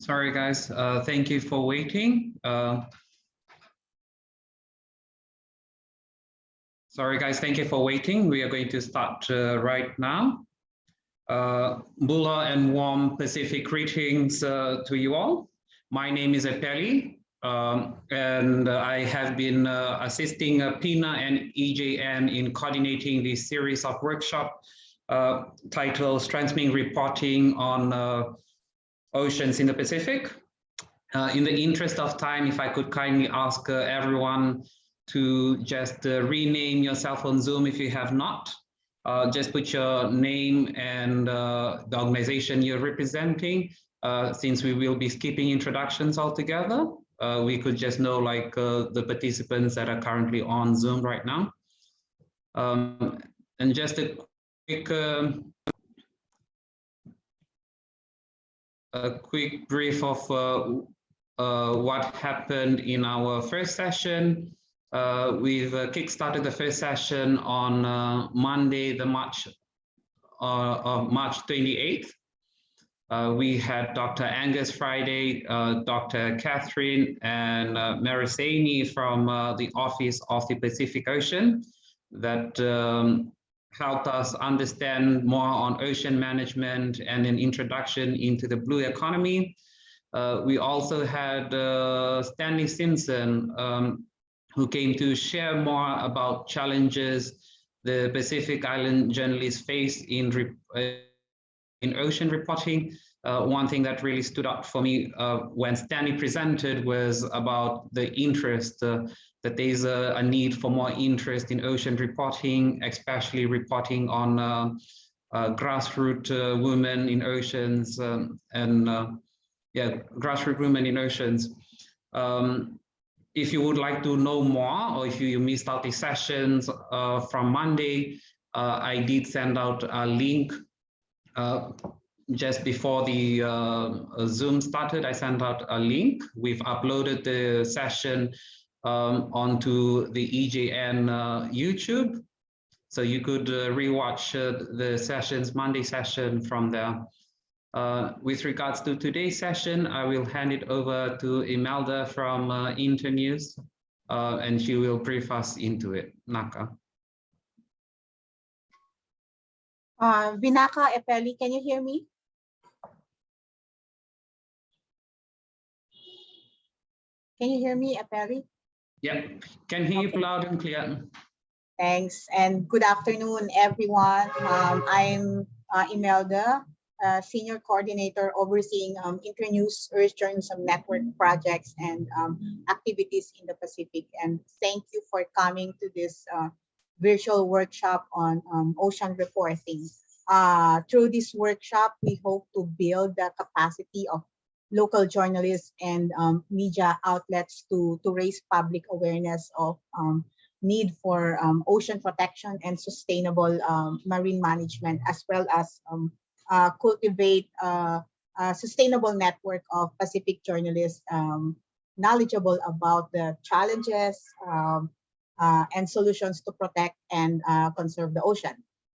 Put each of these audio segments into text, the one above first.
Sorry, guys. Uh, thank you for waiting. Uh, sorry, guys. Thank you for waiting. We are going to start uh, right now. Uh, Bula and warm Pacific greetings uh, to you all. My name is Epeli, um, and I have been uh, assisting uh, PINA and EJN in coordinating this series of workshop titled Strengthening Reporting on Oceans in the Pacific. Uh, in the interest of time, if I could kindly ask uh, everyone to just rename yourself on Zoom if you have not. just put your name and the organization you're representing, since we will be skipping introductions altogether uh, we could just know like uh, the participants that are currently on Zoom right now. Um, and just a quick a quick brief of uh, uh what happened in our first session. Uh, we've uh, kickstarted the first session on Monday, the March of March 28th. Uh, we had Dr. Angus Friday, uh, Dr. Catherine, and uh, Marisani from uh, the Office of the Pacific Ocean that um, helped us understand more on ocean management and an introduction into the blue economy. Uh, we also had uh, Stanley Simpson, um, who came to share more about challenges the Pacific Island journalists face in in ocean reporting, uh, one thing that really stood out for me uh, when Stanley presented was about the interest, uh, that there's a, a, need for more interest in ocean reporting, especially reporting on uh, uh, grassroots uh, women in oceans um, and yeah, grassroots women in oceans. Um, if you would like to know more or if you missed out the sessions from Monday, I did send out a link uh, just before the uh, Zoom started, I sent out a link. We've uploaded the session um, onto the EJN uh, YouTube. So you could uh, rewatch uh, the sessions, Monday session from there. Uh, with regards to today's session, I will hand it over to Imelda from Internews, and she will brief us into it. Naka. Uh, Vinaka Epeli, can you hear me? Can you hear me, Epeli? Yep, can hear okay. you loud and clear. Thanks, and good afternoon, everyone. Um, I'm uh, Imelda, uh, Senior Coordinator overseeing um, Internews Earth Journalism Network projects and um, activities in the Pacific. And thank you for coming to this uh, virtual workshop on um, ocean reporting. Uh, through this workshop, we hope to build the capacity of local journalists and um, media outlets to, to raise public awareness of um, need for um, ocean protection and sustainable um, marine management, as well as um, uh, cultivate uh, a sustainable network of Pacific journalists knowledgeable about the challenges, uh, and solutions to protect and uh, conserve the ocean.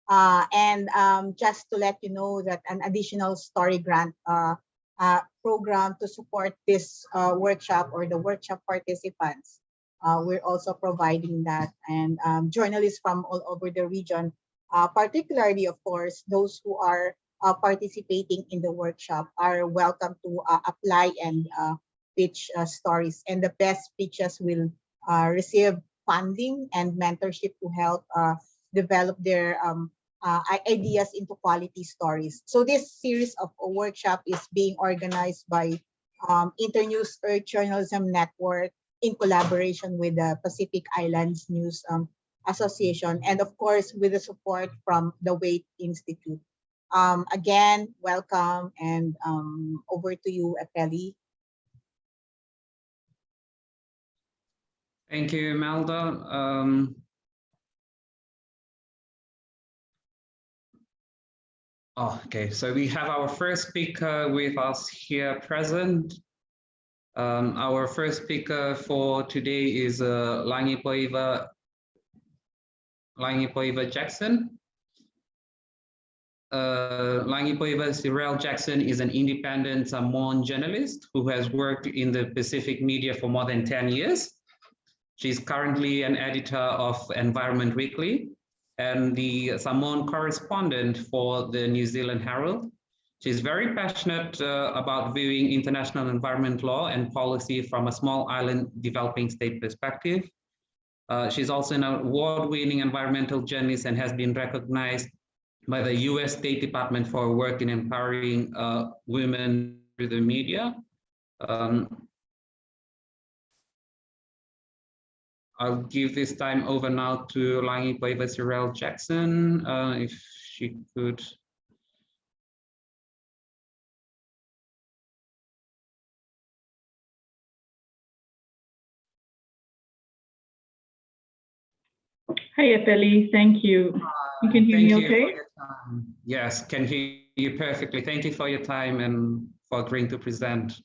Uh, and um, just to let you know that an additional story grant uh, program to support this uh, workshop or the workshop participants, we're also providing that. And um, journalists from all over the region, particularly, of course, those who are participating in the workshop are welcome to apply and pitch stories. And the best pitches will receive funding and mentorship to help uh, develop their um, uh, ideas into quality stories. So this series of workshop is being organized by um, Internews Earth Journalism Network in collaboration with the Pacific Islands News um, Association and of course with the support from the Waitt Institute. Um, again, welcome and um, over to you, Epeli. Thank you, Imelda. Um, okay, so we have our first speaker with us here present. Um, our first speaker for today is uh, Lagipoiva, Lagipoiva Jackson. uh, Lagipoiva Cherelle Jackson is an independent Samoan journalist who has worked in the Pacific media for more than 10 years. She's currently an editor of Environment Weekly and the Samoan correspondent for the New Zealand Herald. She's very passionate uh, about viewing international environment law and policy from a small island developing state perspective. Uh, she's also an award-winning environmental journalist and has been recognized by the US State Department for work in empowering uh, women through the media. Um, I'll give this time over now to Lagipoiva Cherelle Jackson, uh, if she could. Hi, Epeli. Thank you. You can hear Thank me okay? for your time. Yes, can hear you perfectly. Thank you for your time and for agreeing to present.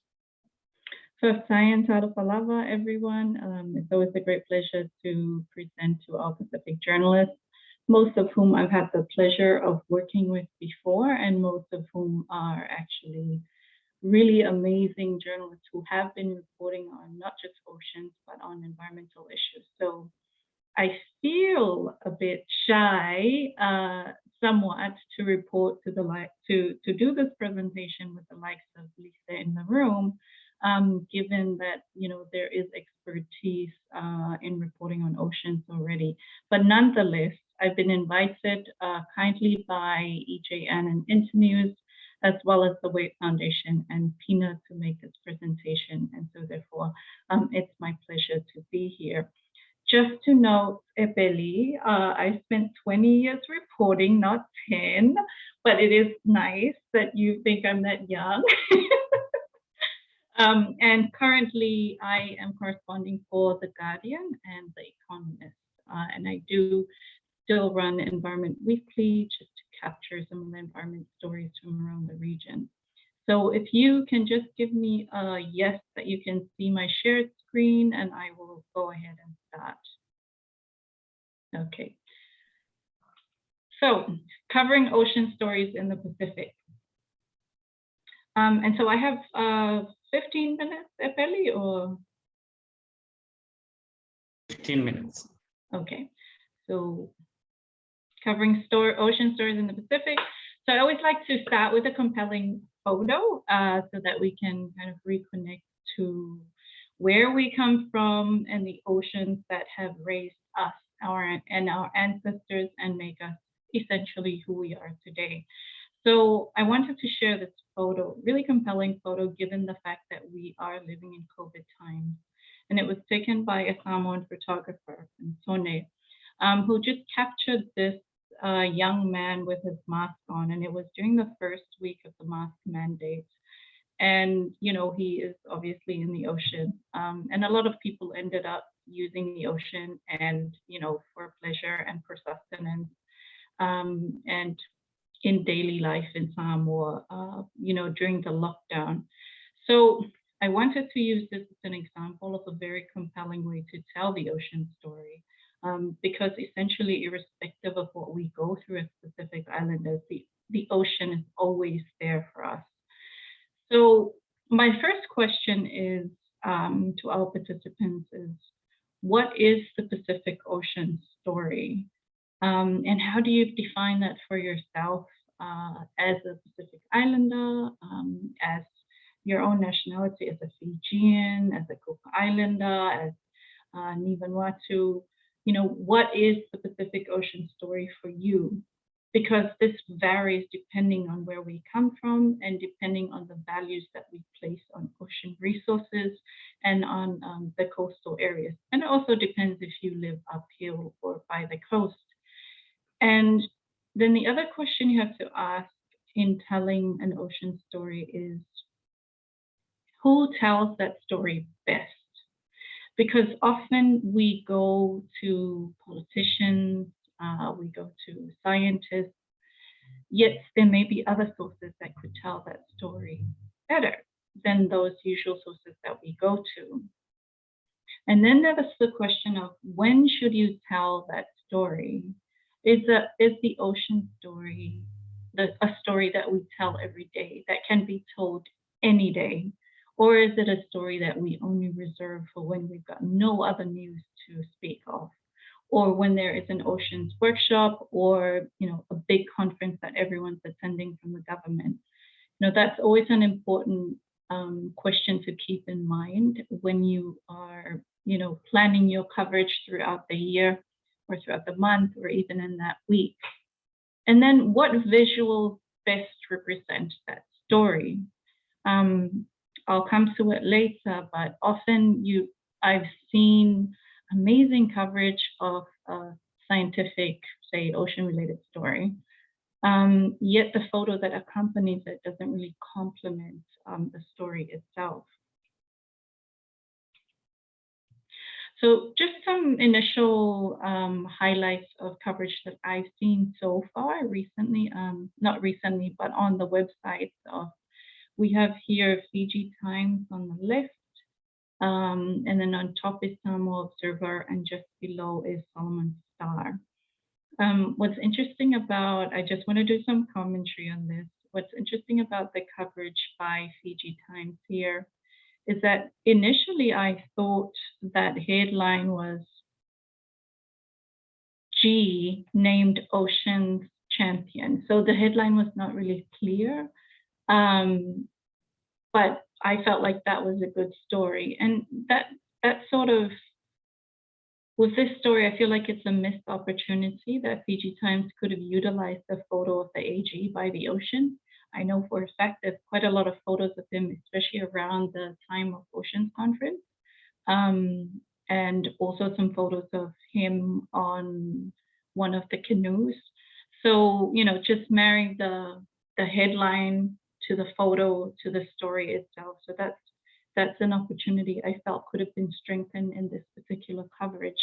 So, Sayan Palava, everyone. Um, it's always a great pleasure to present to all Pacific journalists, most of whom I've had the pleasure of working with before, and most of whom are actually really amazing journalists who have been reporting on not just oceans, but on environmental issues. So I feel a bit shy, uh, somewhat, to report to the like to to do this presentation with the likes of Lisa in the room, um, given that you know there is expertise uh, in reporting on oceans already. But nonetheless, I've been invited uh, kindly by EJN and Internews, as well as the Waitt Foundation and PINA to make this presentation. And so therefore, um, it's my pleasure to be here. Just to note, Epeli, uh, I spent 20 years reporting, not 10, but it is nice that you think I'm that young. um, and currently, I am corresponding for The Guardian and The Economist. Uh, and I do still run Environment Weekly just to capture some of the environment stories from around the region. So if you can just give me a yes that you can see my shared screen and I will go ahead and start. Okay. So covering ocean stories in the Pacific. Um, and so I have uh, 15 minutes, Epeli, or? 15 minutes. Okay, so covering store, ocean stories in the Pacific. So I always like to start with a compelling photo uh, so that we can kind of reconnect to where we come from and the oceans that have raised us our and our ancestors and make us essentially who we are today. So I wanted to share this photo, really compelling photo, given the fact that we are living in COVID times. And it was taken by a Samoan photographer, Sone, um, who just captured this uh, young man with his mask on. And it was during the first week of the mask mandate. And, you know, he is obviously in the ocean. Um, and a lot of people ended up using the ocean and, you know, for pleasure and for sustenance. Um, and in daily life in Samoa, uh, you know, during the lockdown. So I wanted to use this as an example of a very compelling way to tell the ocean story. Um, because essentially, irrespective of what we go through as Pacific Islanders, the, the ocean is always there for us. So my first question is um, to our participants is, what is the Pacific Ocean story? Um, and how do you define that for yourself uh, as a Pacific Islander, um, as your own nationality, as a Fijian, as a Cook Islander, as uh, Ni-Vanuatu? You know, what is the Pacific Ocean story for you? Because this varies depending on where we come from and depending on the values that we place on ocean resources and on um, the coastal areas. And it also depends if you live uphill or by the coast. And then the other question you have to ask in telling an ocean story is, who tells that story best? Because often we go to politicians, uh, we go to scientists, yet there may be other sources that could tell that story better than those usual sources that we go to. And then there was the question of when should you tell that story? Is, a, is the ocean story the, a story that we tell every day that can be told any day? Or is it a story that we only reserve for when we've got no other news to speak of? Or when there is an oceans workshop or, you know, a big conference that everyone's attending from the government? You know, that's always an important um, question to keep in mind when you are, you know, planning your coverage throughout the year or throughout the month or even in that week. And then what visuals best represent that story? Um, I'll come to it later, but often you, I've seen amazing coverage of a scientific, say, ocean-related story. Um, yet the photo that accompanies it doesn't really complement um, the story itself. So just some initial um, highlights of coverage that I've seen so far recently, um, not recently, but on the website of, we have here Fiji Times on the left, um, and then on top is Samoa Observer, and just below is Solomon Star. Um, what's interesting about, I just want to do some commentary on this. What's interesting about the coverage by Fiji Times here is that initially I thought that headline was G named Oceans Champion. So the headline was not really clear, um, but I felt like that was a good story. And that that sort of, with this story, I feel like it's a missed opportunity that Fiji Times could have utilized the photo of the AG by the ocean I know for a fact there's quite a lot of photos of him, especially around the time of Oceans Conference. Um, and also some photos of him on one of the canoes. So, you know, just marrying the the headline to the photo to the story itself. So that's that's an opportunity I felt could have been strengthened in this particular coverage.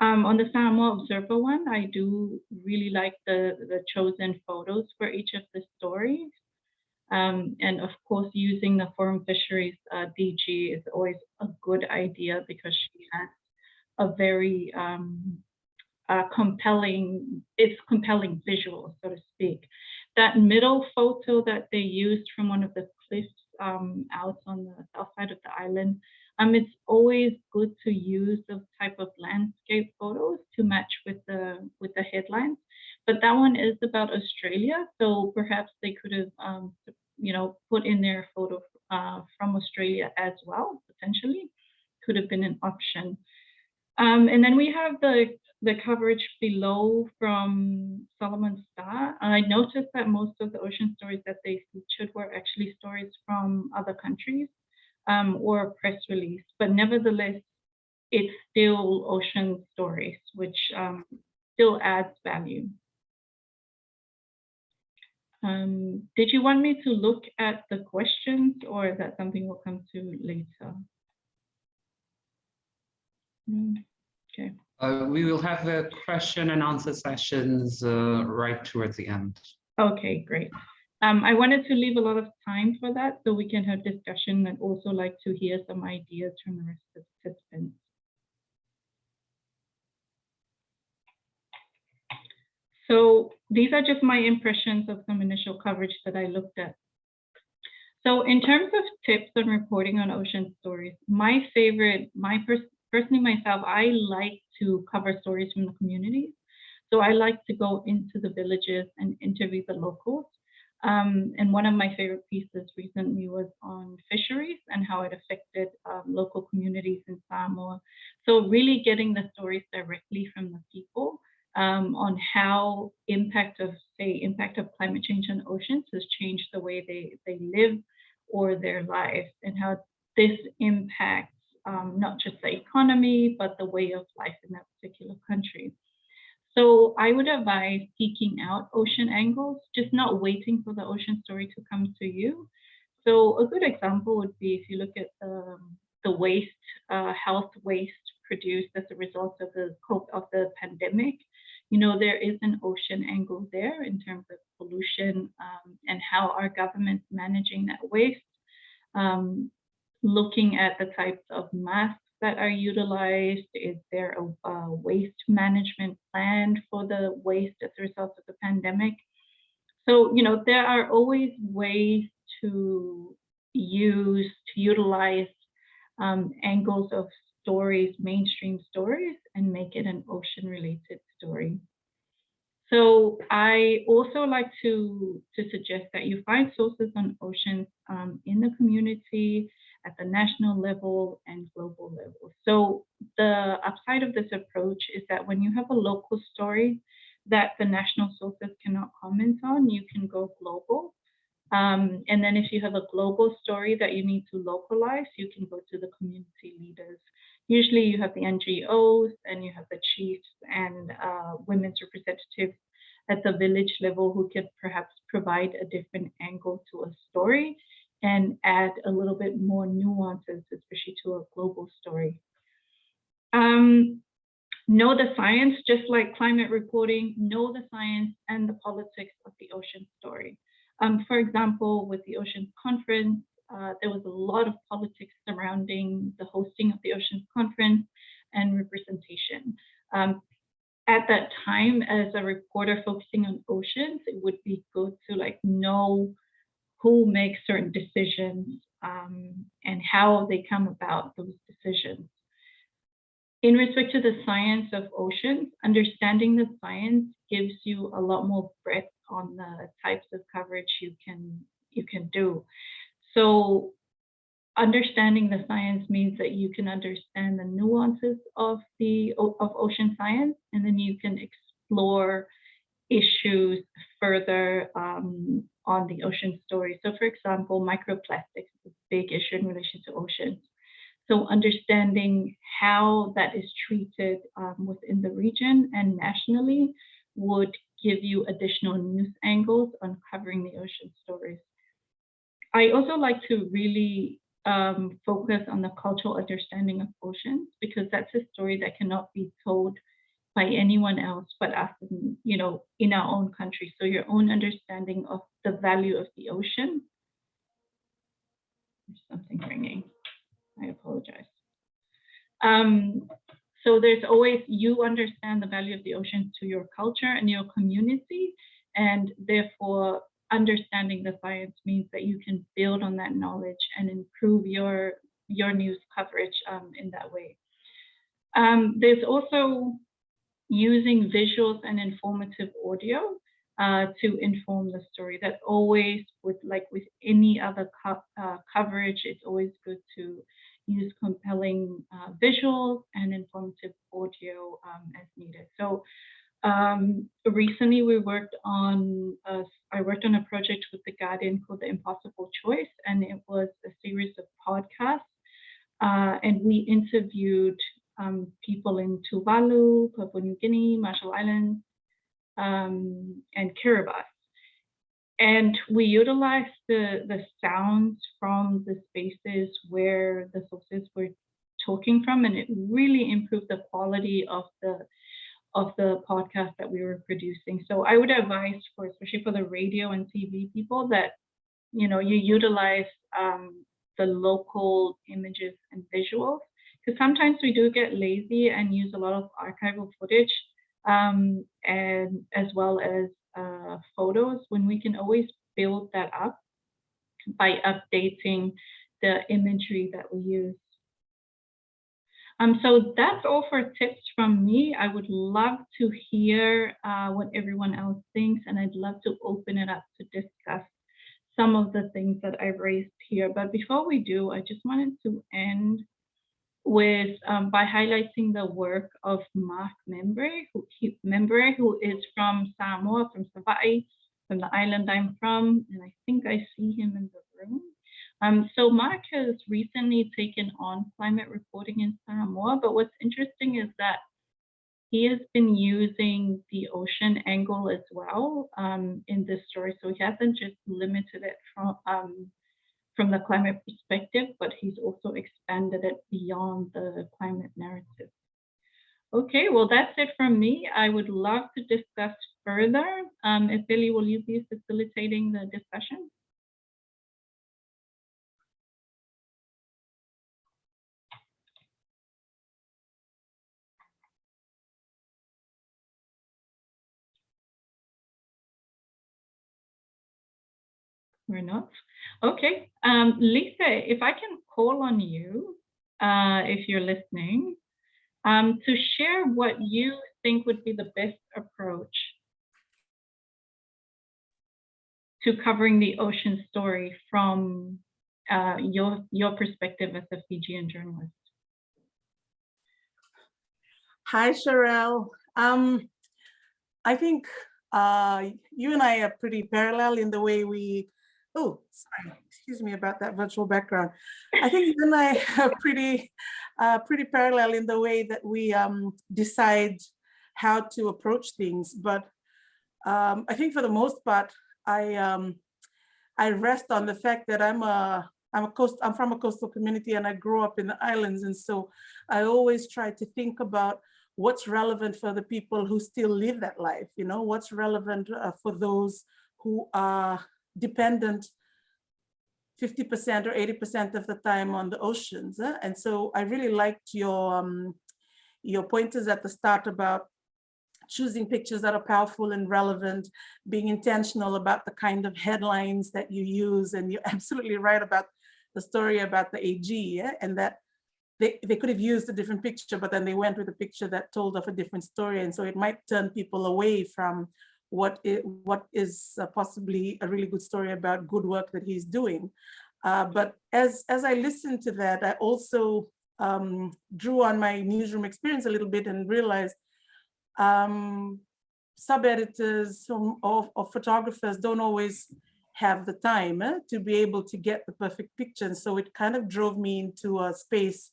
Um, on the Samoa Observer one, I do really like the, the chosen photos for each of the stories. Um, and of course, using the Forum Fisheries uh, DG is always a good idea because she has a very um, uh, compelling, it's compelling visual, so to speak. That middle photo that they used from one of the cliffs um, out on the south side of the island um, it's always good to use those type of landscape photos to match with the with the headlines. But that one is about Australia, so perhaps they could have, um, you know, put in their photo uh, from Australia as well. Potentially, could have been an option. Um, and then we have the the coverage below from Solomon Star. I noticed that most of the ocean stories that they featured were actually stories from other countries um, or a press release, but nevertheless, it's still ocean stories, which um, still adds value. Um, did you want me to look at the questions or is that something we'll come to later? Mm, okay. Uh, we will have the question and answer sessions uh, right towards the end. Okay, great. Um, I wanted to leave a lot of time for that so we can have discussion and also like to hear some ideas from the rest of the participants. So these are just my impressions of some initial coverage that I looked at. So in terms of tips on reporting on ocean stories, my favorite, my pers personally myself, I like to cover stories from the communities. So I like to go into the villages and interview the locals. Um, and one of my favorite pieces recently was on fisheries and how it affected um, local communities in Samoa. So really getting the stories directly from the people um, on how impact of, say, impact of climate change on oceans has changed the way they, they live or their lives and how this impacts um, not just the economy, but the way of life in that particular country. So I would advise seeking out ocean angles, just not waiting for the ocean story to come to you. So a good example would be if you look at the, the waste, uh, health waste produced as a result of the of the pandemic. You know, there is an ocean angle there in terms of pollution um, and how our government's managing that waste. Um, looking at the types of masks that are utilized? Is there a, a, waste management plan for the waste as a result of the pandemic? So, you know, there are always ways to use, to utilize um, angles of stories, mainstream stories, and make it an ocean related story. So I also like to, to suggest that you find sources on oceans um, in the community, at the national level and global level. So the upside of this approach is that when you have a local story that the national sources cannot comment on, you can go global. Um, and then if you have a global story that you need to localize, you can go to the community leaders. Usually you have the NGOs and you have the chiefs and uh, women's representatives at the village level who could perhaps provide a different angle to a story and add a little bit more nuances, especially to a global story. Um, know the science, just like climate reporting, know the science and the politics of the ocean story. Um, for example, with the Oceans Conference, uh, there was a lot of politics surrounding the hosting of the Oceans Conference and representation. Um, at that time, as a reporter focusing on oceans, it would be good to like know who makes certain decisions um, and how they come about those decisions. In respect to the science of oceans, understanding the science gives you a lot more breadth on the types of coverage you can you can do. So understanding the science means that you can understand the nuances of the of ocean science, and then you can explore issues further um, on the ocean story. So for example, microplastics is a big issue in relation to oceans. So understanding how that is treated um, within the region and nationally would give you additional news angles on covering the ocean stories. I also like to really um, focus on the cultural understanding of oceans because that's a story that cannot be told by anyone else but us, in, you know, in our own country. So your own understanding of the value of the ocean. There's something ringing. I apologize. Um, so there's always, you understand the value of the ocean to your culture and your community, and therefore understanding the science means that you can build on that knowledge and improve your, your news coverage um, in that way. Um, there's also using visuals and informative audio uh, to inform the story. That always, with like with any other co uh, coverage, it's always good to use compelling uh, visuals and informative audio um, as needed. So um, recently we worked on, a, I worked on a project with The Guardian called The Impossible Choice, and it was a series of podcasts. Uh, and we interviewed um, people in Tuvalu, Papua New Guinea, Marshall Islands, um, and Kiribati. And we utilized the, the sounds from the spaces where the sources were talking from, and it really improved the quality of the of the podcast that we were producing. So I would advise for especially for the radio and TV people that you know you utilize um, the local images and visuals because sometimes we do get lazy and use a lot of archival footage um, and as well as uh, photos when we can always build that up by updating the imagery that we use. Um, so that's all for tips from me. I would love to hear uh, what everyone else thinks, and I'd love to open it up to discuss some of the things that I've raised here. But before we do, I just wanted to end with um, by highlighting the work of Mark Membray, who, he, Membray, who is from Samoa, from Savaii, from the island I'm from, and I think I see him in the room. Um, so Mark has recently taken on climate reporting in Samoa, but what's interesting is that he has been using the ocean angle as well um, in this story. So he hasn't just limited it from um, from the climate perspective, but he's also expanded it beyond the climate narrative. Okay, well, that's it from me. I would love to discuss further. Um, if Billy, will you be facilitating the discussion? we're not. Okay, um, Lisa, if I can call on you, uh, if you're listening, um, to share what you think would be the best approach to covering the ocean story from uh, your your perspective as a Fijian journalist. Hi, Cherelle. Um, I think uh, you and I are pretty parallel in the way we, oh, sorry, excuse me about that virtual background. I think you and I are pretty, uh, pretty parallel in the way that we um, decide how to approach things. But um, I think for the most part, I um, I rest on the fact that I'm a I'm a coast I'm from a coastal community and I grew up in the islands, and so I always try to think about what's relevant for the people who still live that life. You know, what's relevant uh, for those who are dependent 50% or 80% of the time on the oceans. eh? And so I really liked your um, your pointers at the start about choosing pictures that are powerful and relevant, being intentional about the kind of headlines that you use. And you're absolutely right about the story about the AG yeah? and that they, they could have used a different picture, but then they went with a picture that told of a different story. And so it might turn people away from what is, what is uh, possibly a really good story about good work that he's doing. Uh, but as, as I listened to that, I also um, drew on my newsroom experience a little bit and realized um, sub-editors or, or photographers don't always have the time eh, to be able to get the perfect picture. And so it kind of drove me into a space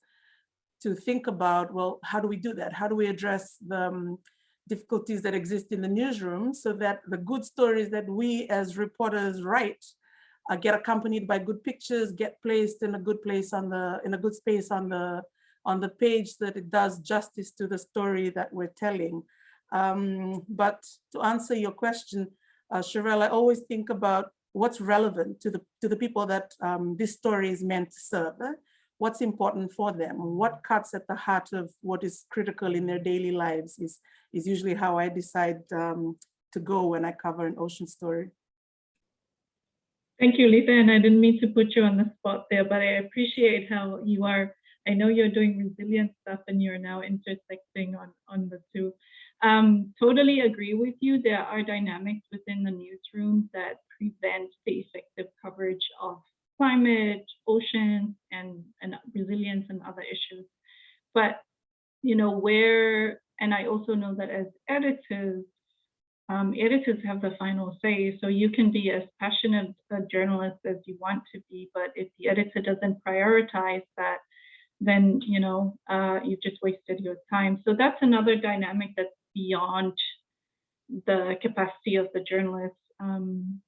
to think about, well, how do we do that? How do we address the um, difficulties that exist in the newsroom so that the good stories that we as reporters write uh, get accompanied by good pictures, get placed in a good place on the, in a good space on the, on the page that it does justice to the story that we're telling. Um, but to answer your question, uh, Cherelle, I always think about what's relevant to the to the people that um, this story is meant to serve. eh? What's important for them? What cuts at the heart of what is critical in their daily lives is is usually how I decide um, to go when I cover an ocean story. Thank you, Lisa, and I didn't mean to put you on the spot there, but I appreciate how you are, I know you're doing resilient stuff and you're now intersecting on, on the two. Um, totally agree with you. There are dynamics within the newsroom that prevent the effective coverage of climate, oceans, and, and resilience and other issues. But, you know, where, and I also know that as editors, um, editors have the final say. So you can be as passionate a journalist as you want to be, but if the editor doesn't prioritize that, then you know uh, you've just wasted your time. So that's another dynamic that's beyond the capacity of the journalist. Um,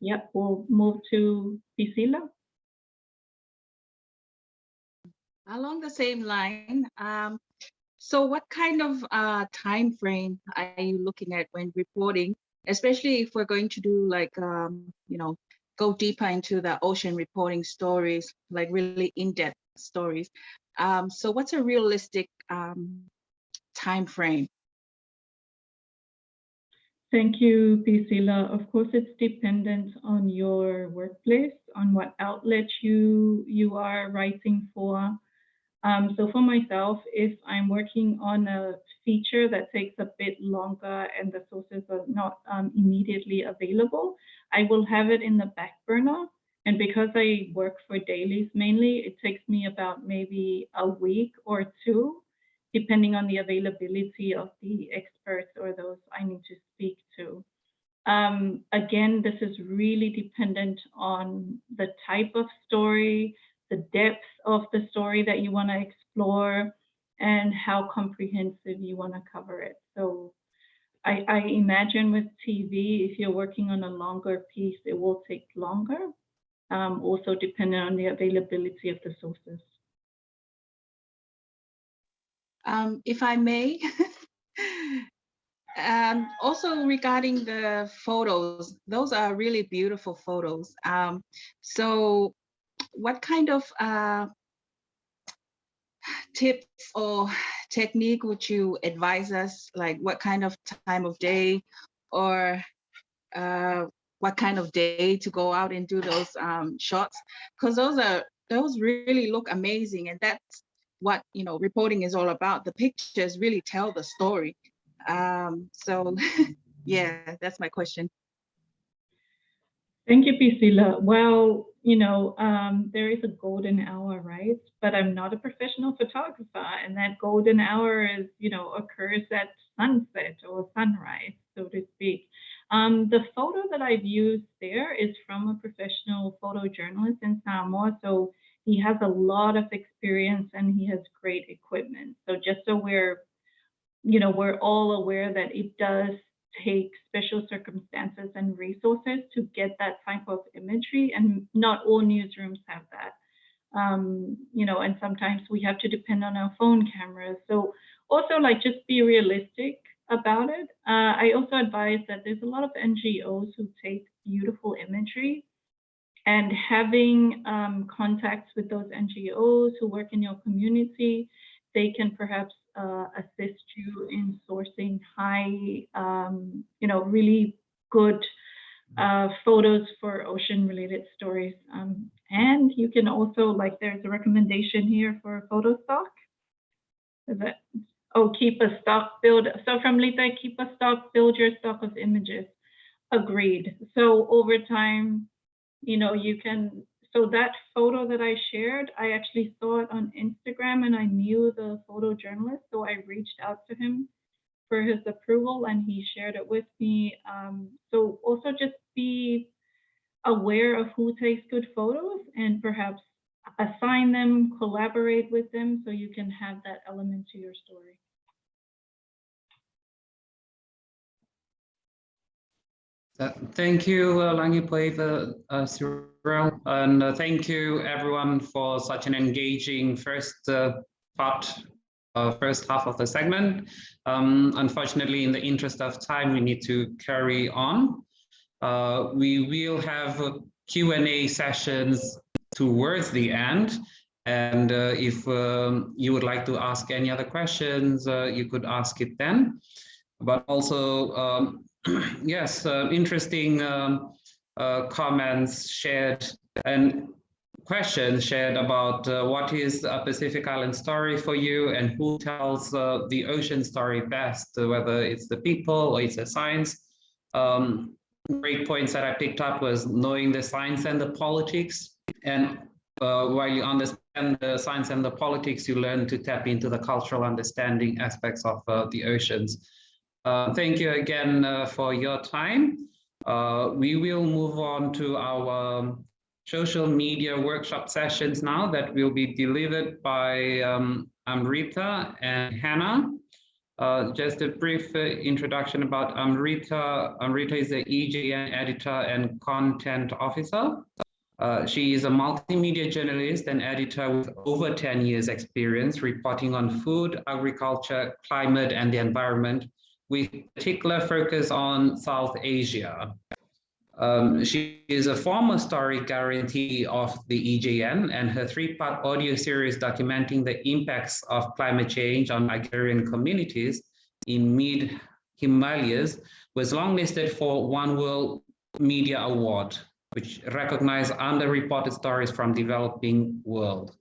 yeah, we'll move to Priscilla. Along the same line, um, so what kind of uh, time frame are you looking at when reporting, especially if we're going to do like, um, you know, go deeper into the ocean reporting stories, like really in-depth stories. Um, so what's a realistic um, time frame? Thank you, Priscilla. Of course, it's dependent on your workplace, on what outlet you you are writing for. Um, so for myself, if I'm working on a feature that takes a bit longer and the sources are not um, immediately available, I will have it in the back burner. And because I work for dailies mainly, it takes me about maybe a week or two, depending on the availability of the experts or those I need to speak to. Um, again, this is really dependent on the type of story, the depth of the story that you want to explore and how comprehensive you want to cover it. So I, I, imagine with TV, if you're working on a longer piece, it will take longer, um, also depending on the availability of the sources. Um, if I may, um, also regarding the photos, those are really beautiful photos. Um, so what kind of uh, tips or technique would you advise us? Like what kind of time of day or uh, what kind of day to go out and do those um, shots because those are those really look amazing and that's what you know reporting is all about the pictures really tell the story um, so yeah that's my question Thank you, Priscilla. Well, you know, um, there is a golden hour, right? But I'm not a professional photographer, and that golden hour is, you know, occurs at sunset or sunrise, so to speak. Um, the photo that I've used there is from a professional photojournalist in Samoa, so he has a lot of experience and he has great equipment. So just so we're, you know, we're all aware that it does take special circumstances and resources to get that type of imagery and not all newsrooms have that. Um, you know and sometimes we have to depend on our phone cameras. So also like just be realistic about it. Uh, i also advise that there's a lot of ngos who take beautiful imagery and having um, contacts with those ngos who work in your community they can perhaps uh, assist you in sourcing high, um, you know, really good uh, photos for ocean related stories. Um, and you can also, like, there's a recommendation here for photo stock. Is it? Oh, keep a stock, build. So from Lita, keep a stock, build your stock of images. Agreed. So over time, you know, you can so that photo that I shared, I actually saw it on Instagram and I knew the photojournalist. So I reached out to him for his approval and he shared it with me. Um, so also just be aware of who takes good photos and perhaps assign them, collaborate with them so you can have that element to your story. Uh, Thank you, uh, Lagipoiva, uh, Cherelle, and uh, thank you everyone for such an engaging first uh, part, uh, first half of the segment. Um, unfortunately, in the interest of time, we need to carry on. We will have Q&A sessions towards the end. And if um, you would like to ask any other questions, you could ask it then. But also, um, yes, uh, interesting um, uh, comments shared and questions shared about uh, what is a Pacific Island story for you and who tells uh, the ocean story best, uh, whether it's the people or it's the science. Um, great points that I picked up was knowing the science and the politics. And uh, while you understand the science and the politics, you learn to tap into the cultural understanding aspects of the oceans. Uh, thank you again uh, for your time. Uh, we will move on to our um, social media workshop sessions now that will be delivered by um, Amrita and Hannah. Uh, just a brief uh, introduction about Amrita. Amrita is the EJN editor and content officer. Uh, she is a multimedia journalist and editor with over 10 years experience reporting on food, agriculture, climate, and the environment with particular focus on South Asia. Um, she is a former story grantee of the EJN and her three-part audio series documenting the impacts of climate change on Nigerian communities in mid-Himalayas was longlisted for One World Media Award, which recognized underreported stories from developing world.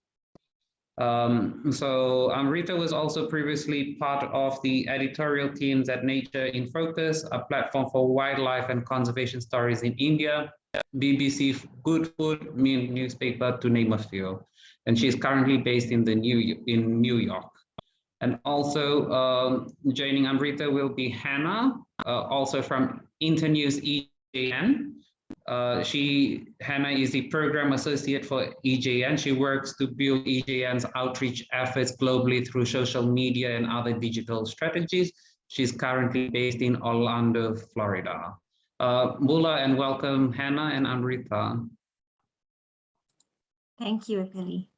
Um, so Amrita was also previously part of the editorial teams at Nature in Focus, a platform for wildlife and conservation stories in India, BBC Good Food newspaper, to name a few. And she's currently based in the New in New York. And also um, joining Amrita will be Hannah, uh, also from Internews EJN, uh, she, Hannah is the program associate for EJN. She works to build EJN's outreach efforts globally through social media and other digital strategies. She's currently based in Orlando, Florida. Uh, Bula and welcome Hannah and Amrita. Thank you, Akali.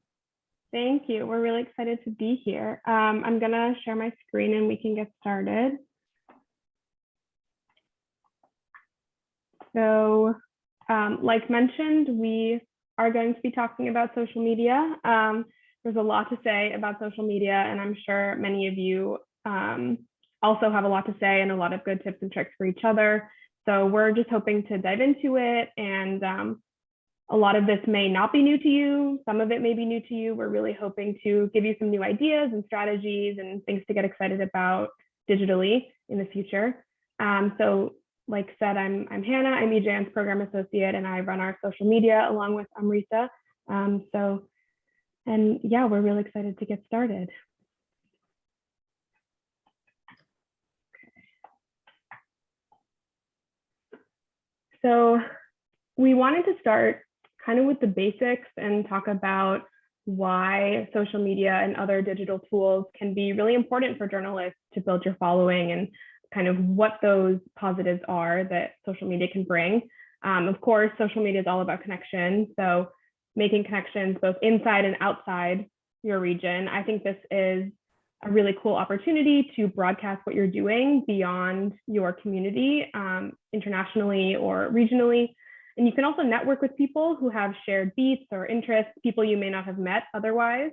Thank you. We're really excited to be here. Um, I'm going to share my screen and we can get started. So um, like mentioned, we are going to be talking about social media. Um, there's a lot to say about social media, and I'm sure many of you um, also have a lot to say and a lot of good tips and tricks for each other. So we're just hoping to dive into it and um, a lot of this may not be new to you. Some of it may be new to you. We're really hoping to give you some new ideas and strategies and things to get excited about digitally in the future. Um, so like said, I'm, I'm Hannah, I'm EJN's program associate and I run our social media along with Amrita. Um, so, and yeah, we're really excited to get started. So we wanted to start kind of with the basics and talk about why social media and other digital tools can be really important for journalists to build your following and kind of what those positives are that social media can bring. Um, of course, social media is all about connection. So making connections both inside and outside your region. I think this is a really cool opportunity to broadcast what you're doing beyond your community um, internationally or regionally. And you can also network with people who have shared beats or interests, people you may not have met otherwise.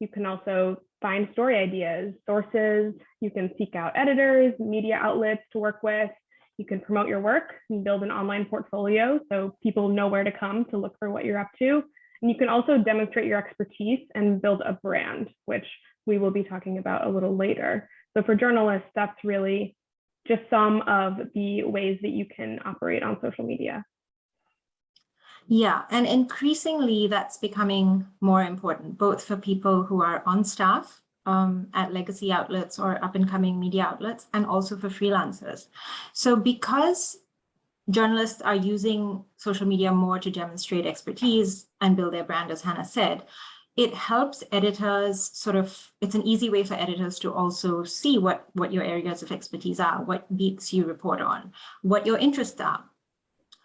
You can also find story ideas, sources. You can seek out editors, media outlets to work with. You can promote your work and build an online portfolio so people know where to come to look for what you're up to. And you can also demonstrate your expertise and build a brand, which we will be talking about a little later. So for journalists, that's really just some of the ways that you can operate on social media. Yeah, and increasingly that's becoming more important, both for people who are on staff um, at legacy outlets or up and coming media outlets, and also for freelancers. So because journalists are using social media more to demonstrate expertise and build their brand, as Hannah said, it helps editors sort of, it's an easy way for editors to also see what, what your areas of expertise are, what beats you report on, what your interests are.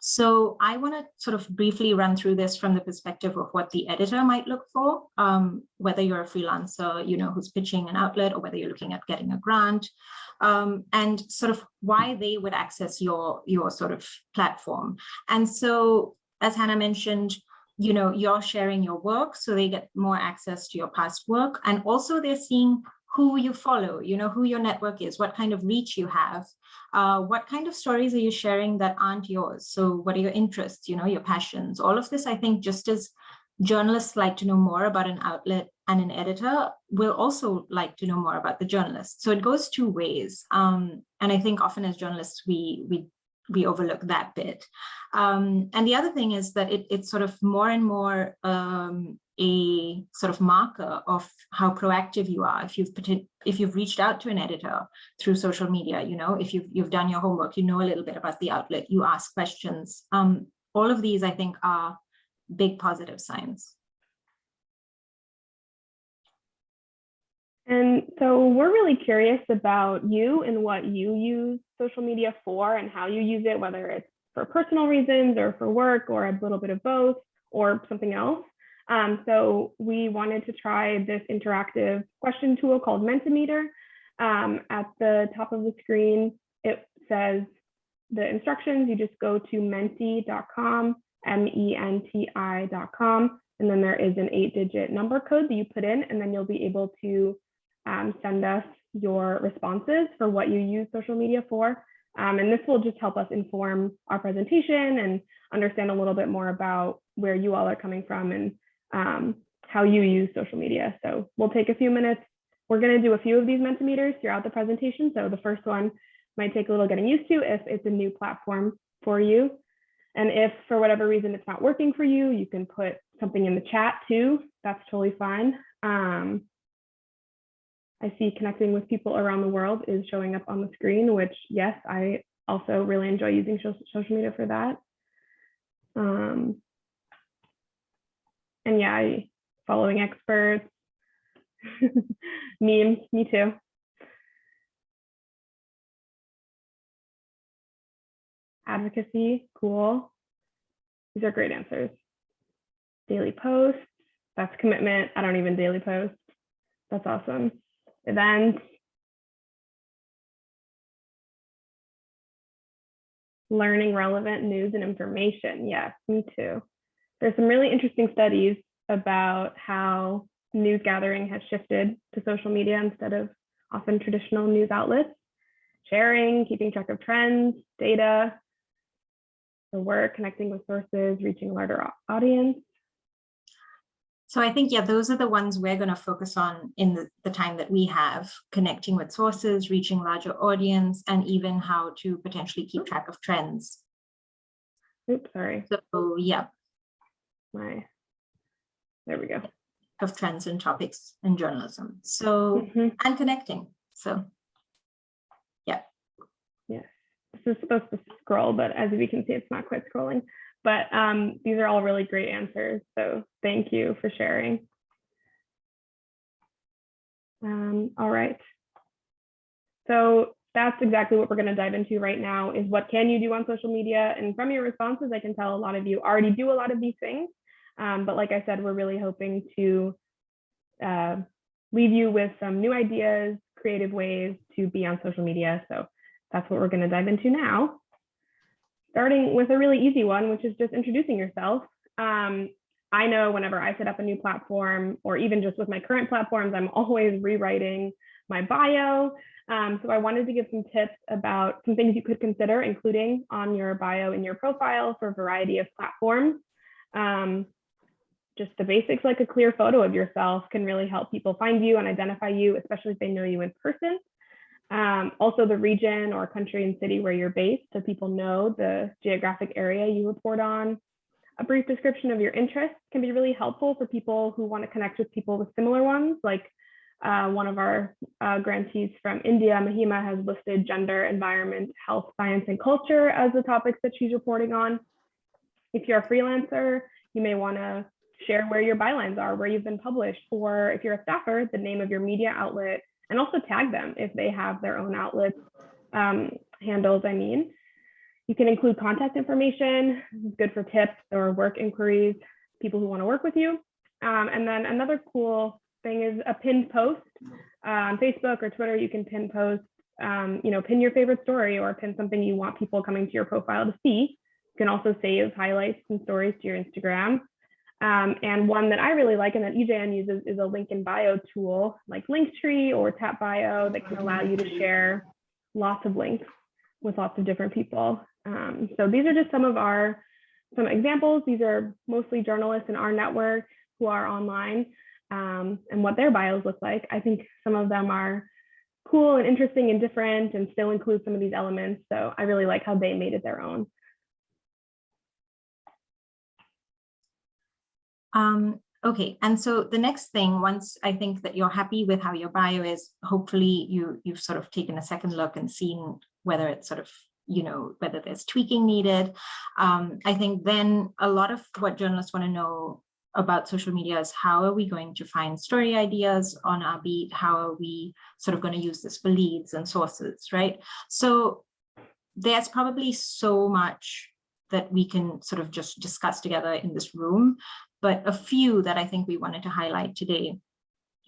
So I want to sort of briefly run through this from the perspective of what the editor might look for, um, whether you're a freelancer, you know, who's pitching an outlet or whether you're looking at getting a grant um, and sort of why they would access your, your sort of platform. And so, as Hannah mentioned, you know, you're sharing your work, so they get more access to your past work. And also they're seeing who you follow, you know, who your network is, what kind of reach you have, uh, what kind of stories are you sharing that aren't yours? So what are your interests, you know, your passions, all of this, I think just as journalists like to know more about an outlet and an editor will also like to know more about the journalist. So it goes two ways. Um, and I think often as journalists, we, we we overlook that bit. Um, and the other thing is that it, it's sort of more and more um, a sort of marker of how proactive you are. If you've if you've reached out to an editor through social media, you know, if you've you've done your homework, you know a little bit about the outlet, you ask questions. Um, all of these, I think, are big positive signs. And so we're really curious about you and what you use social media for and how you use it, whether it's for personal reasons or for work or a little bit of both or something else. Um, so we wanted to try this interactive question tool called Mentimeter. Um, at the top of the screen, it says the instructions. You just go to menti.com, M-E-N-T-I.com, and then there is an eight digit number code that you put in, and then you'll be able to um, send us your responses for what you use social media for. Um, and this will just help us inform our presentation and understand a little bit more about where you all are coming from and um, how you use social media. So we'll take a few minutes. We're going to do a few of these Mentimeters throughout the presentation. So the first one might take a little getting used to if it's a new platform for you. And if for whatever reason it's not working for you, you can put something in the chat too. That's totally fine. Um, I see connecting with people around the world is showing up on the screen, which yes, I also really enjoy using social media for that. Um, and yeah, I, following experts, memes, me too. Advocacy, cool. These are great answers. Daily posts, that's commitment. I don't even daily post. That's awesome events, learning relevant news and information. Yes, me too. There's some really interesting studies about how news gathering has shifted to social media instead of often traditional news outlets. Sharing, keeping track of trends, data, the work, connecting with sources, reaching a larger audience. So I think, yeah, those are the ones we're going to focus on in the, the time that we have, connecting with sources, reaching larger audience, and even how to potentially keep track of trends. Oops, sorry, So yeah, my, there we go. of trends and topics in journalism. So, Mhm. and connecting. So yeah. Yes. This is supposed to scroll, but as we can see, it's not quite scrolling. But um, these are all really great answers. So thank you for sharing. Um, all right. So that's exactly what we're going to dive into right now is what can you do on social media? And from your responses, I can tell a lot of you already do a lot of these things. Um, but like I said, we're really hoping to uh, leave you with some new ideas, creative ways to be on social media. So that's what we're going to dive into now. Starting with a really easy one, which is just introducing yourself. Um, I know whenever I set up a new platform, or even just with my current platforms, I'm always rewriting my bio. Um, so I wanted to give some tips about some things you could consider including on your bio in your profile for a variety of platforms. Um, just the basics like a clear photo of yourself can really help people find you and identify you, especially if they know you in person. Um, also the region or country and city where you're based so people know the geographic area you report on. A brief description of your interests can be really helpful for people who want to connect with people with similar ones. Like uh, one of our uh, grantees from India, Mahima, has listed gender, environment, health, science, and culture as the topics that she's reporting on. If you're a freelancer, you may want to share where your bylines are, where you've been published, or if you're a staffer, the name of your media outlet, and also tag them if they have their own outlets um, handles, I mean. You can include contact information, good for tips or work inquiries, people who want to work with you. Um, and then another cool thing is a pinned post uh, on Facebook or Twitter. You can pin post, um, you know, pin your favorite story or pin something you want people coming to your profile to see. You can also save highlights and stories to your Instagram. Um, and one that I really like and that EJN uses is a link in bio tool like Linktree or Tap Bio that can allow you to share lots of links with lots of different people. Um, so these are just some of our some examples. These are mostly journalists in our network who are online um, and what their bios look like. I think some of them are cool and interesting and different and still include some of these elements. So I really like how they made it their own. Um, okay, and so the next thing, once I think that you're happy with how your bio is, hopefully you you've sort of taken a second look and seen whether it's sort of you know whether there's tweaking needed. Um, I think then a lot of what journalists want to know about social media is how are we going to find story ideas on our beat? How are we sort of going to use this for leads and sources, right? So there's probably so much that we can sort of just discuss together in this room but a few that I think we wanted to highlight today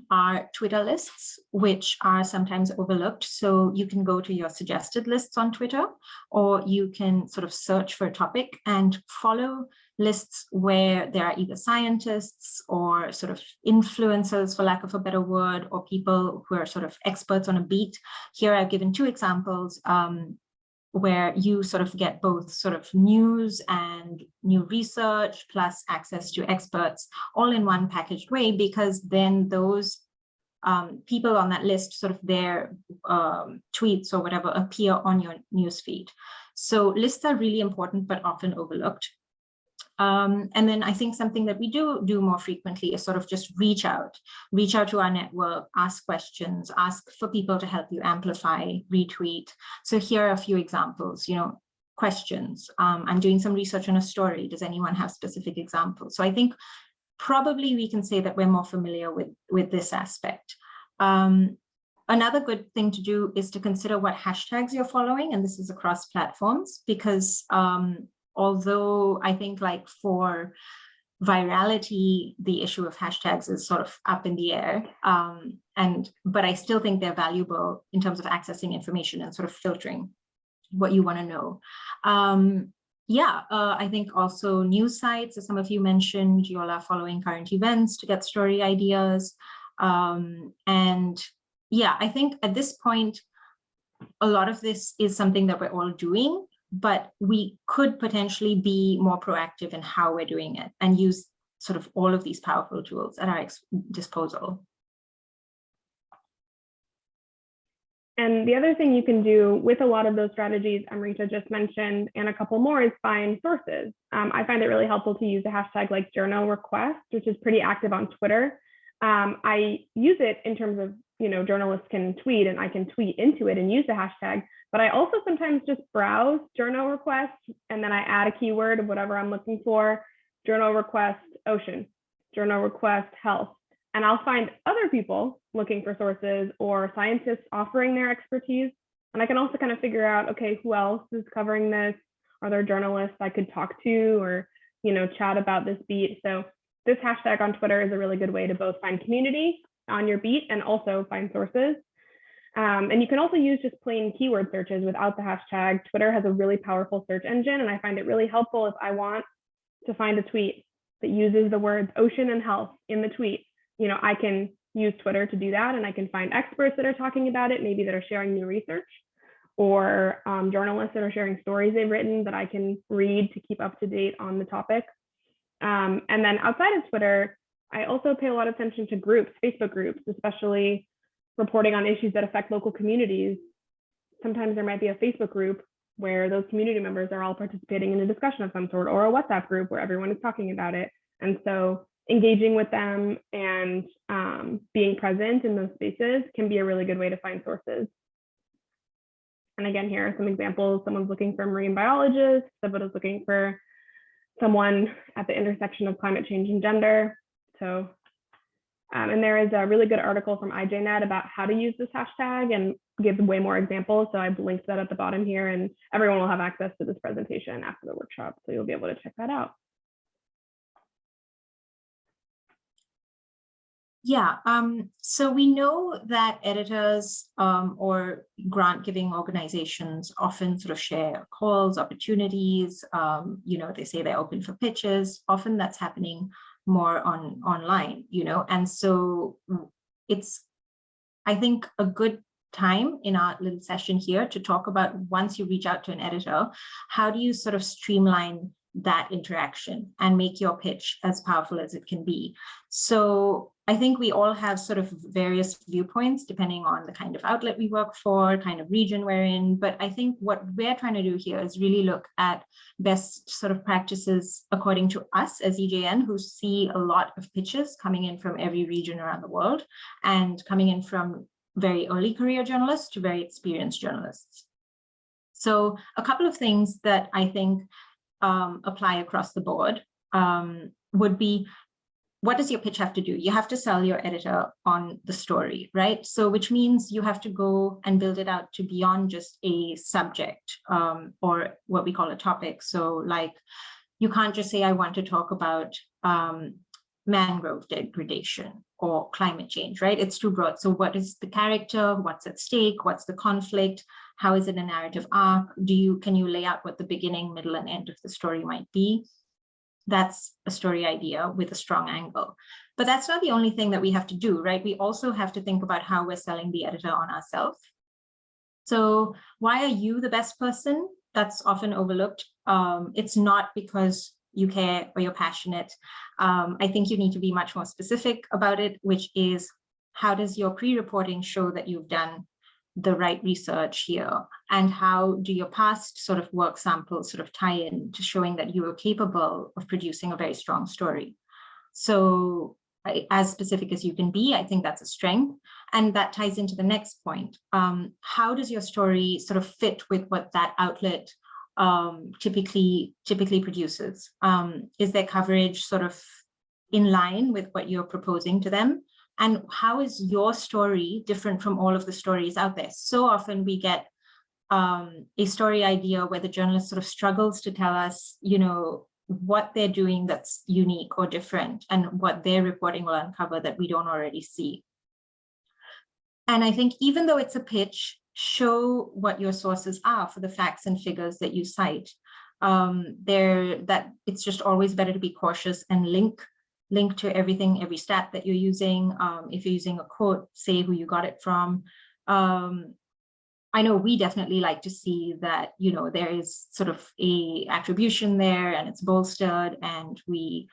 are Twitter lists, which are sometimes overlooked. So you can go to your suggested lists on Twitter, or you can sort of search for a topic and follow lists where there are either scientists or sort of influencers, for lack of a better word, or people who are sort of experts on a beat. Here I've given two examples. Um, where you sort of get both sort of news and new research plus access to experts all in one packaged way because then those um, people on that list sort of their um, tweets or whatever appear on your newsfeed. So lists are really important but often overlooked. Um, and then I think something that we do do more frequently is sort of just reach out, reach out to our network, ask questions, ask for people to help you amplify, retweet. So here are a few examples, you know, questions. Um, I'm doing some research on a story. Does anyone have specific examples? So I think probably we can say that we're more familiar with, with this aspect. Um, Another good thing to do is to consider what hashtags you're following, and this is across platforms, because um, although I think like for virality, the issue of hashtags is sort of up in the air. Um, and but I still think they're valuable in terms of accessing information and sort of filtering what you want to know. Um, yeah, uh, I think also news sites, as some of you mentioned, you all are following current events to get story ideas. Um, and yeah, I think at this point, a lot of this is something that we're all doing, but we could potentially be more proactive in how we're doing it and use sort of all of these powerful tools at our disposal. And the other thing you can do with a lot of those strategies Amrita just mentioned and a couple more is find sources. Um, I find it really helpful to use a hashtag like journo request, which is pretty active on Twitter. Um, I use it in terms of, you know, journalists can tweet and I can tweet into it and use the hashtag, but I also sometimes just browse journo requests and then I add a keyword of whatever I'm looking for, journo request ocean, journo request health, and I'll find other people looking for sources or scientists offering their expertise. And I can also kind of figure out, okay, who else is covering this? Are there journalists I could talk to or, you know, chat about this beat? So this hashtag on Twitter is a really good way to both find community on your beat and also find sources. Um, and you can also use just plain keyword searches without the hashtag. Twitter has a really powerful search engine, and I find it really helpful if I want to find a tweet that uses the words ocean and health in the tweet you know, I can use Twitter to do that and I can find experts that are talking about it, maybe that are sharing new research or um, journalists that are sharing stories they've written that I can read to keep up to date on the topic. Um, and then outside of Twitter, I also pay a lot of attention to groups, Facebook groups, especially reporting on issues that affect local communities. Sometimes there might be a Facebook group where those community members are all participating in a discussion of some sort or a WhatsApp group where everyone is talking about it. And so engaging with them and um, being present in those spaces can be a really good way to find sources. And again, here are some examples. Someone's looking for a marine biologist, someone is looking for someone at the intersection of climate change and gender. So, um, and there is a really good article from IJNet about how to use this hashtag and gives way more examples. So I've linked that at the bottom here and everyone will have access to this presentation after the workshop. So you'll be able to check that out. Yeah, um, so we know that editors um, or grant giving organizations often sort of share calls, opportunities, um, you know, they say they're open for pitches. Often that's happening more on online, you know, and so it's, I think, a good time in our little session here to talk about once you reach out to an editor, how do you sort of streamline that interaction and make your pitch as powerful as it can be. So I think we all have sort of various viewpoints depending on the kind of outlet we work for, kind of region we're in. But I think what we're trying to do here is really look at best sort of practices according to us as EJN, who see a lot of pitches coming in from every region around the world and coming in from very early career journalists to very experienced journalists. So a couple of things that I think um, apply across the board um, would be what does your pitch have to do? You have to sell your editor on the story, right? So which means you have to go and build it out to beyond just a subject um, or what we call a topic. So like you can't just say, I want to talk about um, mangrove degradation or climate change, right? It's too broad. So what is the character? What's at stake? What's the conflict? How is it a narrative arc? Do you, can you lay out what the beginning, middle, and end of the story might be? That's a story idea with a strong angle. But that's not the only thing that we have to do, right? We also have to think about how we're selling the editor on ourselves. So why are you the best person? That's often overlooked. Um, it's not because you care or you're passionate. Um, I think you need to be much more specific about it, which is how does your pre-reporting show that you've done the right research here and how do your past sort of work samples sort of tie in to showing that you are capable of producing a very strong story. So as specific as you can be, I think that's a strength. And that ties into the next point. Um, how does your story sort of fit with what that outlet um, typically typically produces? Um, is their coverage sort of in line with what you're proposing to them? And how is your story different from all of the stories out there? So often we get um, a story idea where the journalist sort of struggles to tell us, you know, what they're doing that's unique or different and what their reporting will uncover that we don't already see. And I think even though it's a pitch, show what your sources are for the facts and figures that you cite. Um, there that it's just always better to be cautious and link link to everything, every stat that you're using. Um, if you're using a quote, say who you got it from. Um, I know we definitely like to see that, you know, there is sort of a attribution there and it's bolstered and we,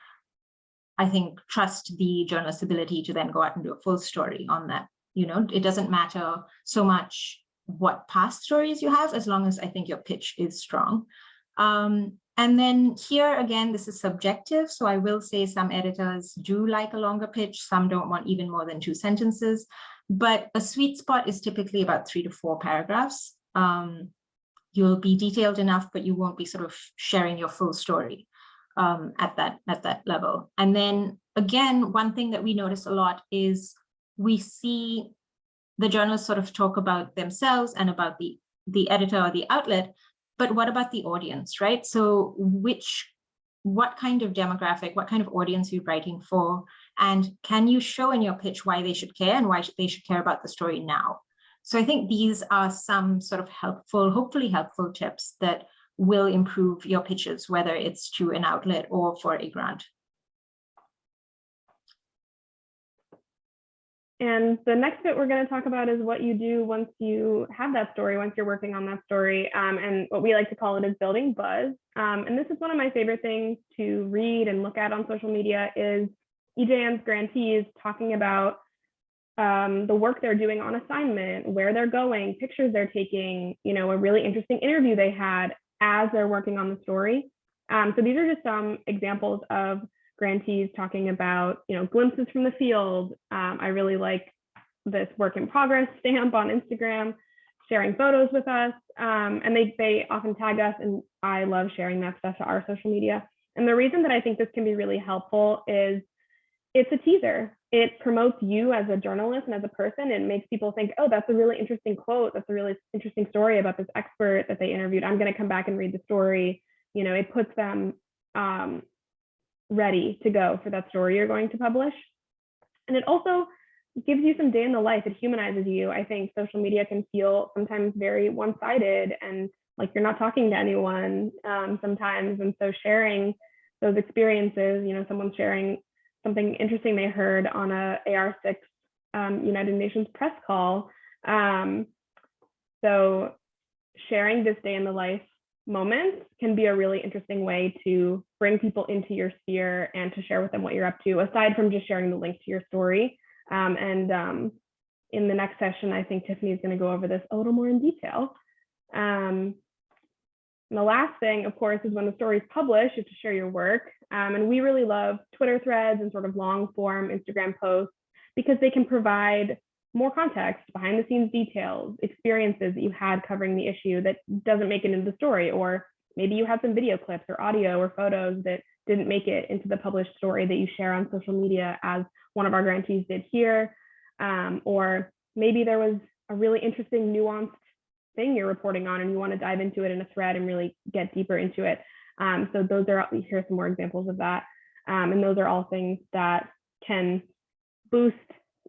I think, trust the journalist's ability to then go out and do a full story on that. You know, it doesn't matter so much what past stories you have, as long as I think your pitch is strong. Um, and then here again, this is subjective. So I will say some editors do like a longer pitch. Some don't want even more than two sentences, but a sweet spot is typically about three to four paragraphs. Um, you'll be detailed enough, but you won't be sort of sharing your full story um, at that at that level. And then again, one thing that we notice a lot is we see the journalists sort of talk about themselves and about the the editor or the outlet, but what about the audience, right? So which, what kind of demographic, what kind of audience are you writing for? And can you show in your pitch why they should care and why they should care about the story now? So I think these are some sort of helpful, hopefully helpful tips that will improve your pitches, whether it's to an outlet or for a grant. And the next bit we're going to talk about is what you do once you have that story, once you're working on that story. Um, and what we like to call it is building buzz. Um, and this is one of my favorite things to read and look at on social media is EJN's grantees talking about um, the work they're doing on assignment, where they're going, pictures they're taking, you know, a really interesting interview they had as they're working on the story. Um, so these are just some examples of grantees talking about, you know, glimpses from the field. Um, I really like this work in progress stamp on Instagram, sharing photos with us. Um, and they, they often tag us and I love sharing that stuff to our social media. And the reason that I think this can be really helpful is it's a teaser. It promotes you as a journalist and as a person. It makes people think, oh, that's a really interesting quote. That's a really interesting story about this expert that they interviewed. I'm going to come back and read the story. You know, it puts them um, ready to go for that story you're going to publish. And it also gives you some day in the life. It humanizes you. I think social media can feel sometimes very one-sided and like you're not talking to anyone um, sometimes. And so sharing those experiences, you know, someone sharing something interesting they heard on a AR6 um, United Nations press call. Um, so sharing this day in the life moments can be a really interesting way to bring people into your sphere and to share with them what you're up to, aside from just sharing the link to your story. Um, and um, in the next session, I think Tiffany is going to go over this a little more in detail. Um, and the last thing, of course, is when the story is published, is to share your work. Um, and we really love Twitter threads and sort of long form Instagram posts because they can provide more context, behind the scenes details, experiences that you had covering the issue that doesn't make it into the story, or maybe you have some video clips or audio or photos that didn't make it into the published story that you share on social media as one of our grantees did here. Um, or maybe there was a really interesting nuanced thing you're reporting on and you want to dive into it in a thread and really get deeper into it. Um, so those are, here are some more examples of that. Um, and those are all things that can boost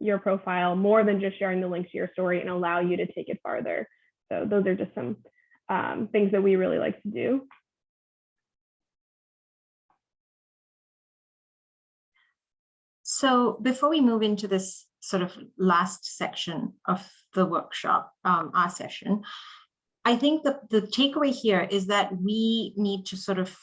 your profile more than just sharing the link to your story and allow you to take it farther. So those are just some um, things that we really like to do. So before we move into this sort of last section of the workshop, um, our session, I think that the takeaway here is that we need to sort of,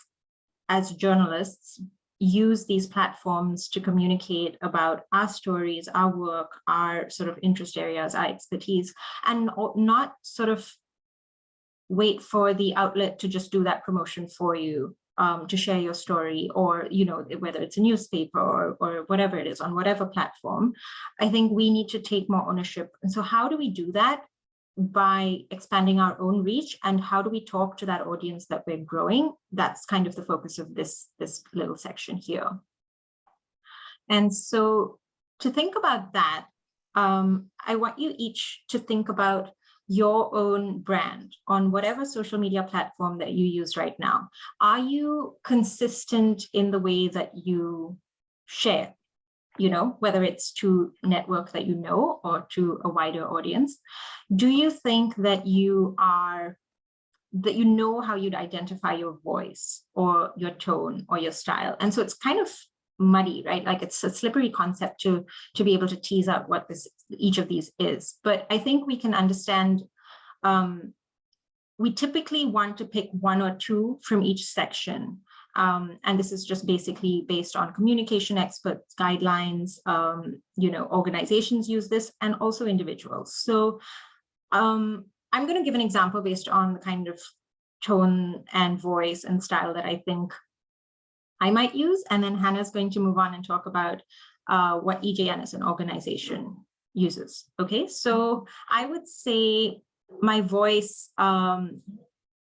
as journalists, use these platforms to communicate about our stories, our work, our sort of interest areas, our expertise, and not sort of wait for the outlet to just do that promotion for you um, to share your story or, you know, whether it's a newspaper or, or whatever it is on whatever platform, I think we need to take more ownership. And so how do we do that? By expanding our own reach and how do we talk to that audience that we're growing? That's kind of the focus of this this little section here. And so to think about that um, i want you each to think about your own brand on whatever social media platform that you use right now. Are you consistent in the way that you share you know, whether it's to network that you know or to a wider audience. Do you think that you are, that you know how you'd identify your voice or your tone or your style? And so it's kind of muddy, right? Like it's a slippery concept to, to be able to tease out what this each of these is. But I think we can understand Um, we typically want to pick one or two from each section. Um, and this is just basically based on communication experts, guidelines, um, you know, organizations use this and also individuals. So um, I'm going to give an example based on the kind of tone and voice and style that I think I might use. And then Hannah's going to move on and talk about uh, what EJN as an organization uses. Okay, so I would say my voice, um,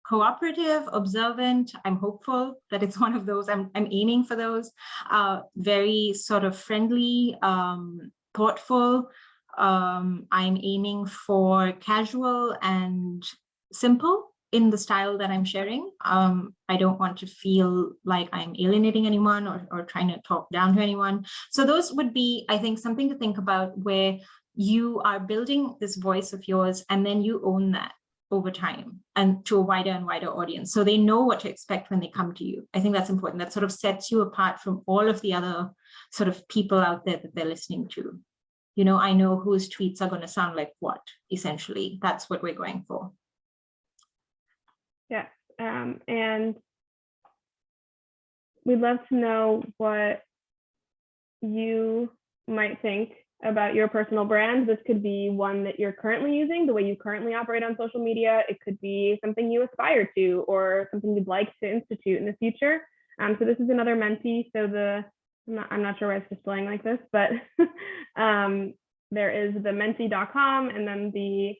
cooperative, observant, I'm hopeful that it's one of those, I'm, I'm aiming for those, uh, very sort of friendly, um, thoughtful. Um, I'm aiming for casual and simple in the style that I'm sharing. Um, I don't want to feel like I'm alienating anyone or, or trying to talk down to anyone. So those would be, I think, something to think about where you are building this voice of yours and then you own that over time and to a wider and wider audience. So they know what to expect when they come to you. I think that's important. That sort of sets you apart from all of the other sort of people out there that they're listening to. You know, I know whose tweets are going to sound like what, essentially. That's what we're going for. Yeah. um, and we'd love to know what you might think about your personal brand. This could be one that you're currently using, the way you currently operate on social media. It could be something you aspire to or something you'd like to institute in the future. Um, so this is another Menti. So the, I'm not, I'm not sure why it's displaying like this, but um, there is the menti.com and then the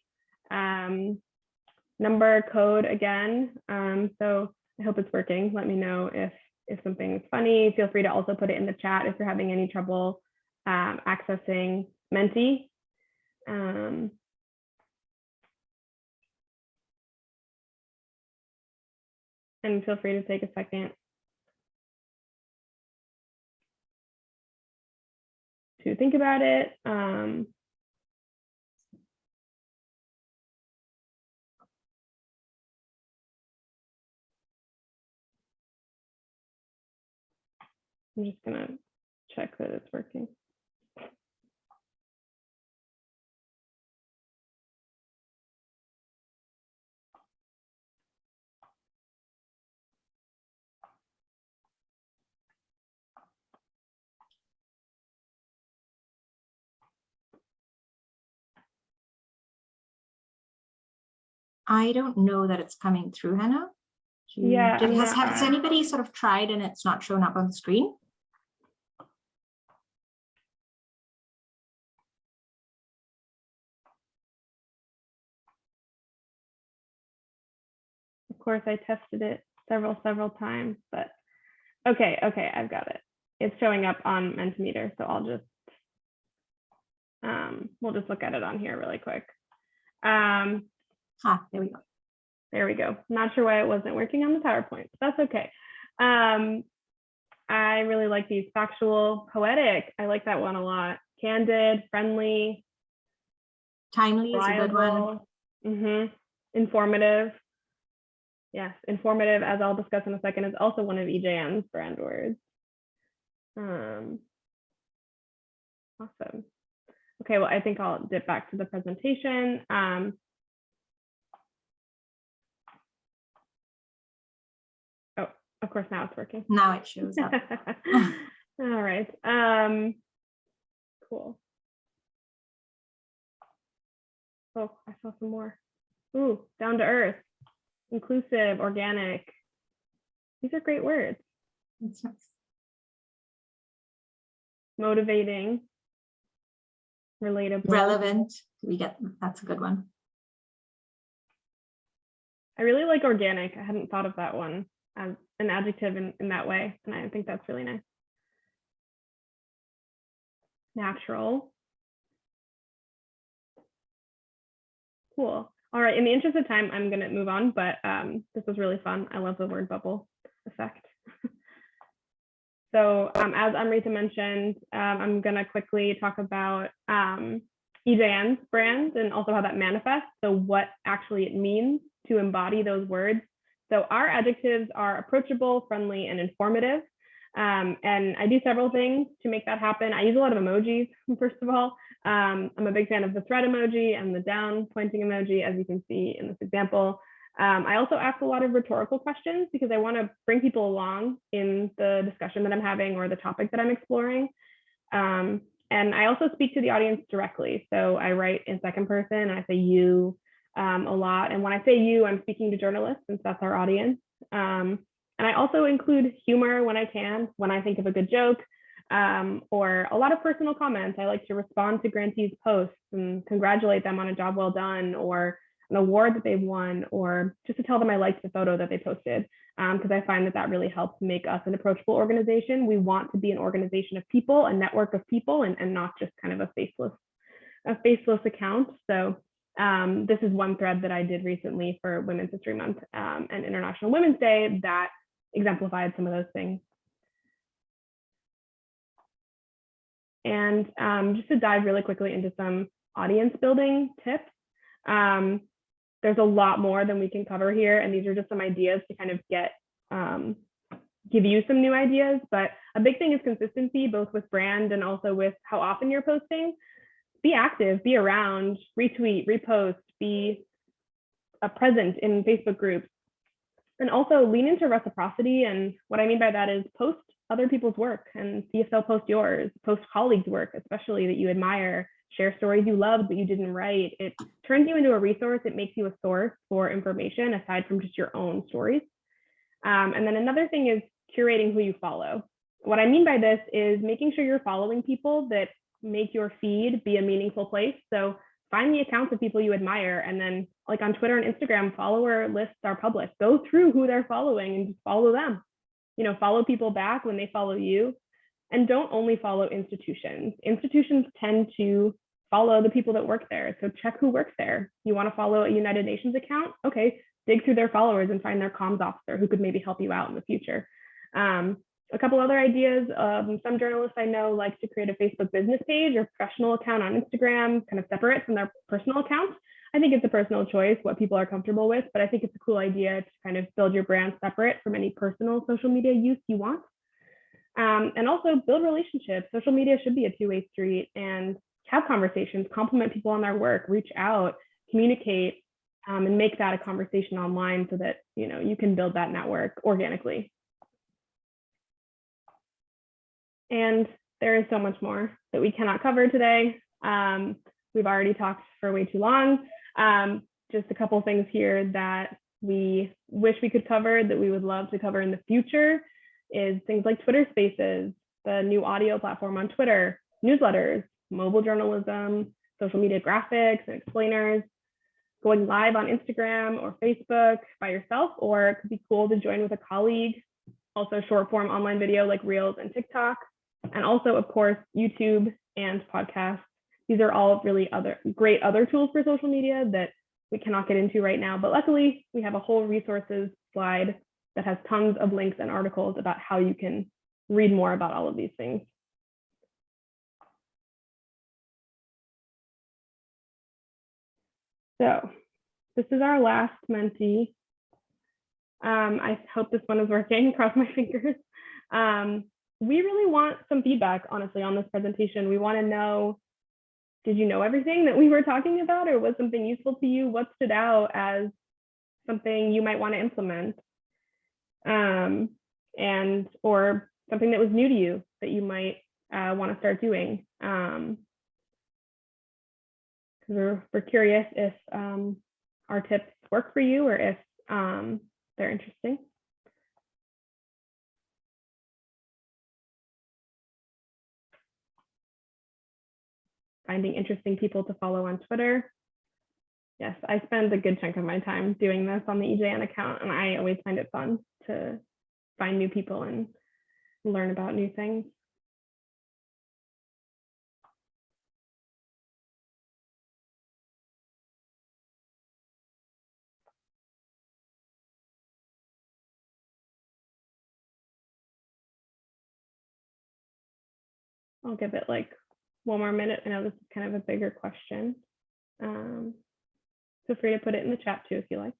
um, number code again. Um, so I hope it's working. Let me know if if something's funny. Feel free to also put it in the chat if you're having any trouble um, accessing Menti. Um, and feel free to take a second to think about it. Um, I'm just gonna check that it's working. I don't know that it's coming through, Hannah. Yeah, did- Has, has anybody sort of tried and it's not shown up on the screen? Of course, I tested it several, several times, but okay, okay, I've got it. It's showing up on Mentimeter, so I'll just, um, we'll just look at it on here really quick. Um, Ah, there we go. there we go. Not sure why it wasn't working on the PowerPoint, but that's okay. Um, I really like these factual, poetic. I like that one a lot. Candid, friendly, Timely is a good one. Mm -hmm. informative. Yes, informative, as I'll discuss in a second, is also one of EJN's brand words. Um, awesome. Okay, well, I think I'll dip back to the presentation. Um, oh, of course, now it's working. Now it shows up. All right. Um, cool. Oh, I saw some more. Ooh, down to earth, inclusive, organic. These are great words. That's nice. Motivating, relatable. Relevant, we get, that's a good one. I really like organic. I hadn't thought of that one as an adjective in, in that way. And I think that's really nice. Natural. Cool. All right. In the interest of time, I'm going to move on, but um, this was really fun. I love the word bubble effect. so um, as Amrita mentioned, um, I'm going to quickly talk about um, EJN's brand and also how that manifests. So what actually it means to embody those words. So our adjectives are approachable, friendly, and informative. Um, and I do several things to make that happen. I use a lot of emojis, first of all. Um, I'm a big fan of the thread emoji and the down pointing emoji, as you can see in this example. Um, I also ask a lot of rhetorical questions because I want to bring people along in the discussion that I'm having or the topic that I'm exploring. Um, and I also speak to the audience directly. So I write in second person and I say you um, a lot. And when I say you, I'm speaking to journalists since that's our audience. Um, and I also include humor when I can, when I think of a good joke um, or a lot of personal comments. I like to respond to grantees' posts and congratulate them on a job well done or an award that they've won, or just to tell them I liked the photo that they posted, because I find that that really helps make us an approachable organization. We want to be an organization of people, a network of people, and, and not just kind of a faceless, a faceless account. So um, this is one thread that I did recently for Women's History Month um, and International Women's Day that exemplified some of those things. And um, just to dive really quickly into some audience building tips, um, there's a lot more than we can cover here. And these are just some ideas to kind of get, um, give you some new ideas. But a big thing is consistency, both with brand and also with how often you're posting. Be active, be around, retweet, repost, be a present in Facebook groups. And also lean into reciprocity. And what I mean by that is post other people's work and see if they'll post yours, post colleagues' work, especially that you admire, share stories you loved but you didn't write. It turns you into a resource. It makes you a source for information aside from just your own stories. Um, and then another thing is curating who you follow. What I mean by this is making sure you're following people that make your feed be a meaningful place. So find the accounts of people you admire and then like on Twitter and Instagram, follower lists are public. Go through who they're following and just follow them you know, follow people back when they follow you. And don't only follow institutions. Institutions tend to follow the people that work there. So check who works there. You want to follow a United Nations account? Okay, dig through their followers and find their comms officer who could maybe help you out in the future. Um, a couple other ideas. Um, some journalists I know like to create a Facebook business page or professional account on Instagram, kind of separate from their personal account. I think it's a personal choice what people are comfortable with, but I think it's a cool idea to kind of build your brand separate from any personal social media use you want. Um, and also build relationships. Social media should be a two-way street and have conversations, compliment people on their work, reach out, communicate, um, and make that a conversation online so that you know you can build that network organically. And there is so much more that we cannot cover today. Um, we've already talked for way too long. Um, just a couple things here that we wish we could cover that we would love to cover in the future is things like Twitter Spaces, the new audio platform on Twitter, newsletters, mobile journalism, social media graphics and explainers, going live on Instagram or Facebook by yourself, or it could be cool to join with a colleague. Also short form online video like Reels and TikTok, and also of course, YouTube and podcasts these are all really other great other tools for social media that we cannot get into right now. But luckily, we have a whole resources slide that has tons of links and articles about how you can read more about all of these things. So this is our last Menti. Um, I hope this one is working, cross my fingers. Um, we really want some feedback, honestly, on this presentation. We want to know did you know everything that we were talking about or was something useful to you? What stood out as something you might want to implement? Um, and or something that was new to you that you might uh, want to start doing. Um, we're, we're curious if um, our tips work for you or if um, they're interesting. Finding interesting people to follow on Twitter. Yes, I spend a good chunk of my time doing this on the EJN account, and I always find it fun to find new people and learn about new things. I'll give it like one more minute. I know this is kind of a bigger question. Um, feel free to put it in the chat too if you like.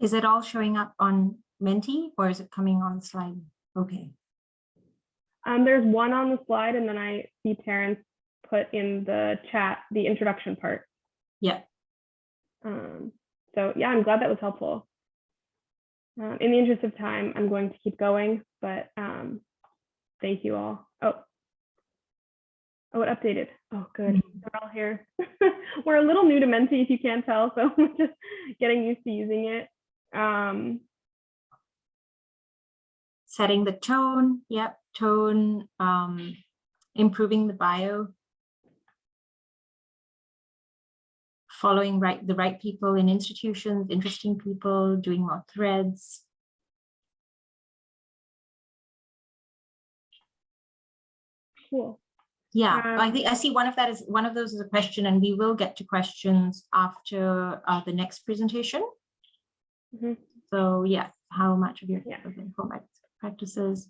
Is it all showing up on Menti or is it coming on the slide? Okay. Um, there's one on the slide and then I see Terrence put in the chat, the introduction part. Yeah. Um, so yeah, I'm glad that was helpful. Um, in the interest of time, I'm going to keep going, but um, thank you all. Oh, oh, it updated. Oh, good. We're all here. We're a little new to Menti, if you can't tell, so we're just getting used to using it. Um, Setting the tone. Yep. Tone. Um, improving the bio. Following right the right people in institutions, interesting people, doing more threads. cool. Yeah, I Um, think I see one of that is one of those is a question, and we will get to questions after uh, the next presentation. Mhm. So yeah, how much of your Yeah. of your format practices?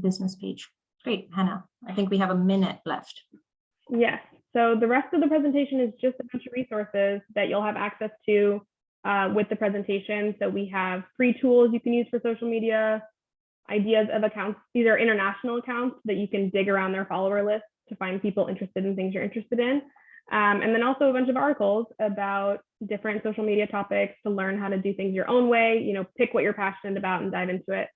Business page. Great, Hannah. I think we have a minute left. Yes, so the rest of the presentation is just a bunch of resources that you'll have access to uh, with the presentation. So we have free tools you can use for social media, ideas of accounts, these are international accounts that you can dig around their follower list to find people interested in things you're interested in. Um, and then also a bunch of articles about different social media topics to learn how to do things your own way, you know, pick what you're passionate about and dive into it.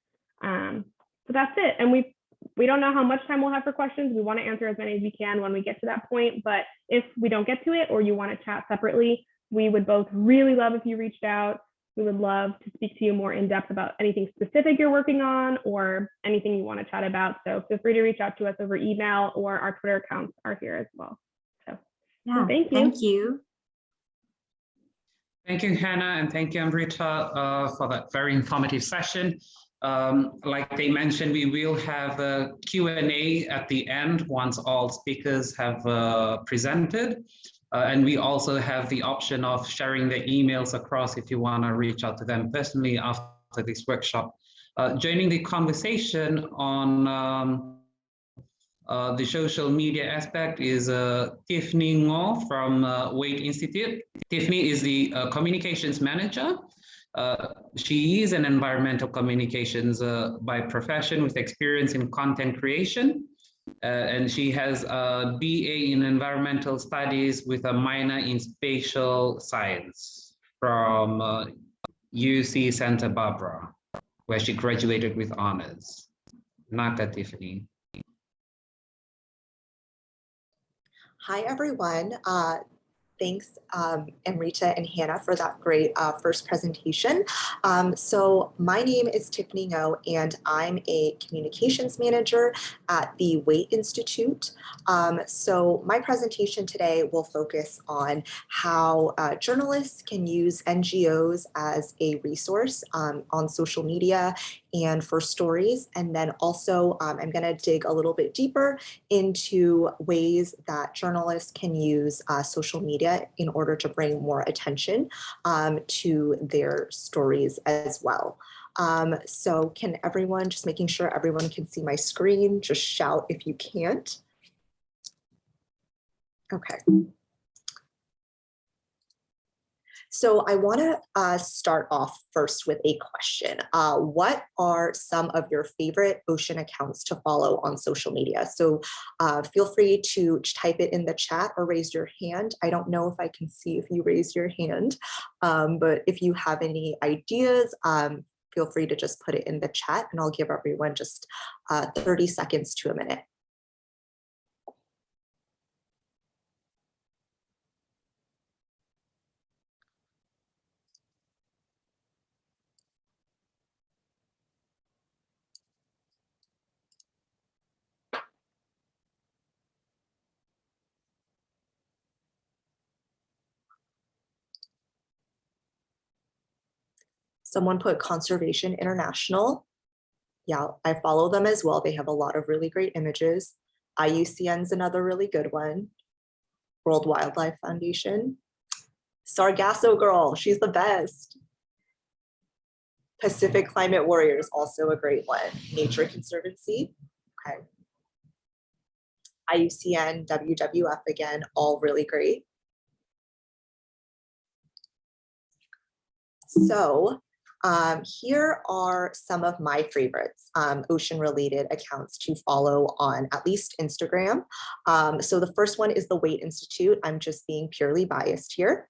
Um, so that's it. And we we don't know how much time we'll have for questions. We want to answer as many as we can when we get to that point. But if we don't get to it or you want to chat separately, we would both really love if you reached out. We would love to speak to you more in depth about anything specific you're working on or anything you want to chat about. So feel free to reach out to us over email or our Twitter accounts are here as well. So Yeah, thank you. Thank you. Thank you, Hannah, and thank you, Amrita, uh, for that very informative session. Um, like they mentioned, we will have a Q&A at the end once all speakers have uh, presented. Uh, and we also have the option of sharing the emails across if you want to reach out to them personally after this workshop. Uh, joining the conversation on um, uh, the social media aspect is uh, Tiffany Ngo from uh, Waitt Institute. Tiffany is the communications manager. Uh, she is an environmental communications uh, by profession with experience in content creation. Uh, and she has a BA in environmental studies with a minor in spatial science from uh, UC Santa Barbara, where she graduated with honors. Naka Tiffany. Hi, everyone. Thanks, um, Amrita and Hannah, for that great uh, first presentation. Um, so my name is Tiffany Ngo, and I'm a communications manager at the Waitt Institute. Um, so my presentation today will focus on how uh, journalists can use NGOs as a resource um, on social media and for stories. And then also um, I'm gonna dig a little bit deeper into ways that journalists can use uh, social media in order to bring more attention um, to their stories as well. Um, so can everyone, just making sure everyone can see my screen, just shout if you can't. Okay. So I want to uh, start off first with a question. Uh, what are some of your favorite ocean accounts to follow on social media? So uh, feel free to type it in the chat or raise your hand. I don't know if I can see if you raise your hand, um, but if you have any ideas, um, feel free to just put it in the chat and I'll give everyone just uh, 30 seconds to a minute. Someone put Conservation International. Yeah, I follow them as well. They have a lot of really great images. IUCN's another really good one. World Wildlife Foundation. Sargasso Girl, she's the best. Pacific Climate Warriors, also a great one. Nature Conservancy, okay. IUCN, WWF again, all really great. So um, here are some of my favorites, um, ocean related accounts to follow on at least Instagram. Um, so the first one is the Waitt Institute. I'm just being purely biased here.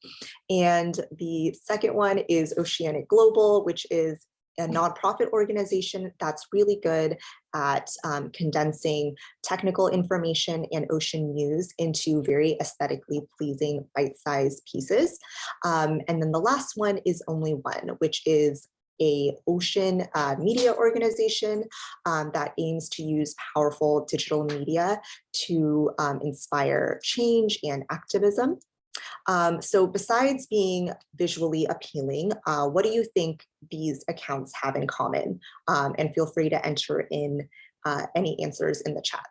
And the second one is Oceanic Global, which is a nonprofit organization that's really good at um, condensing technical information and ocean news into very aesthetically pleasing bite-sized pieces. Um, and then the last one is Only One, which is a ocean uh, media organization um, that aims to use powerful digital media to um, inspire change and activism. Um, so besides being visually appealing, uh, what do you think these accounts have in common? Um, and feel free to enter in uh, any answers in the chat.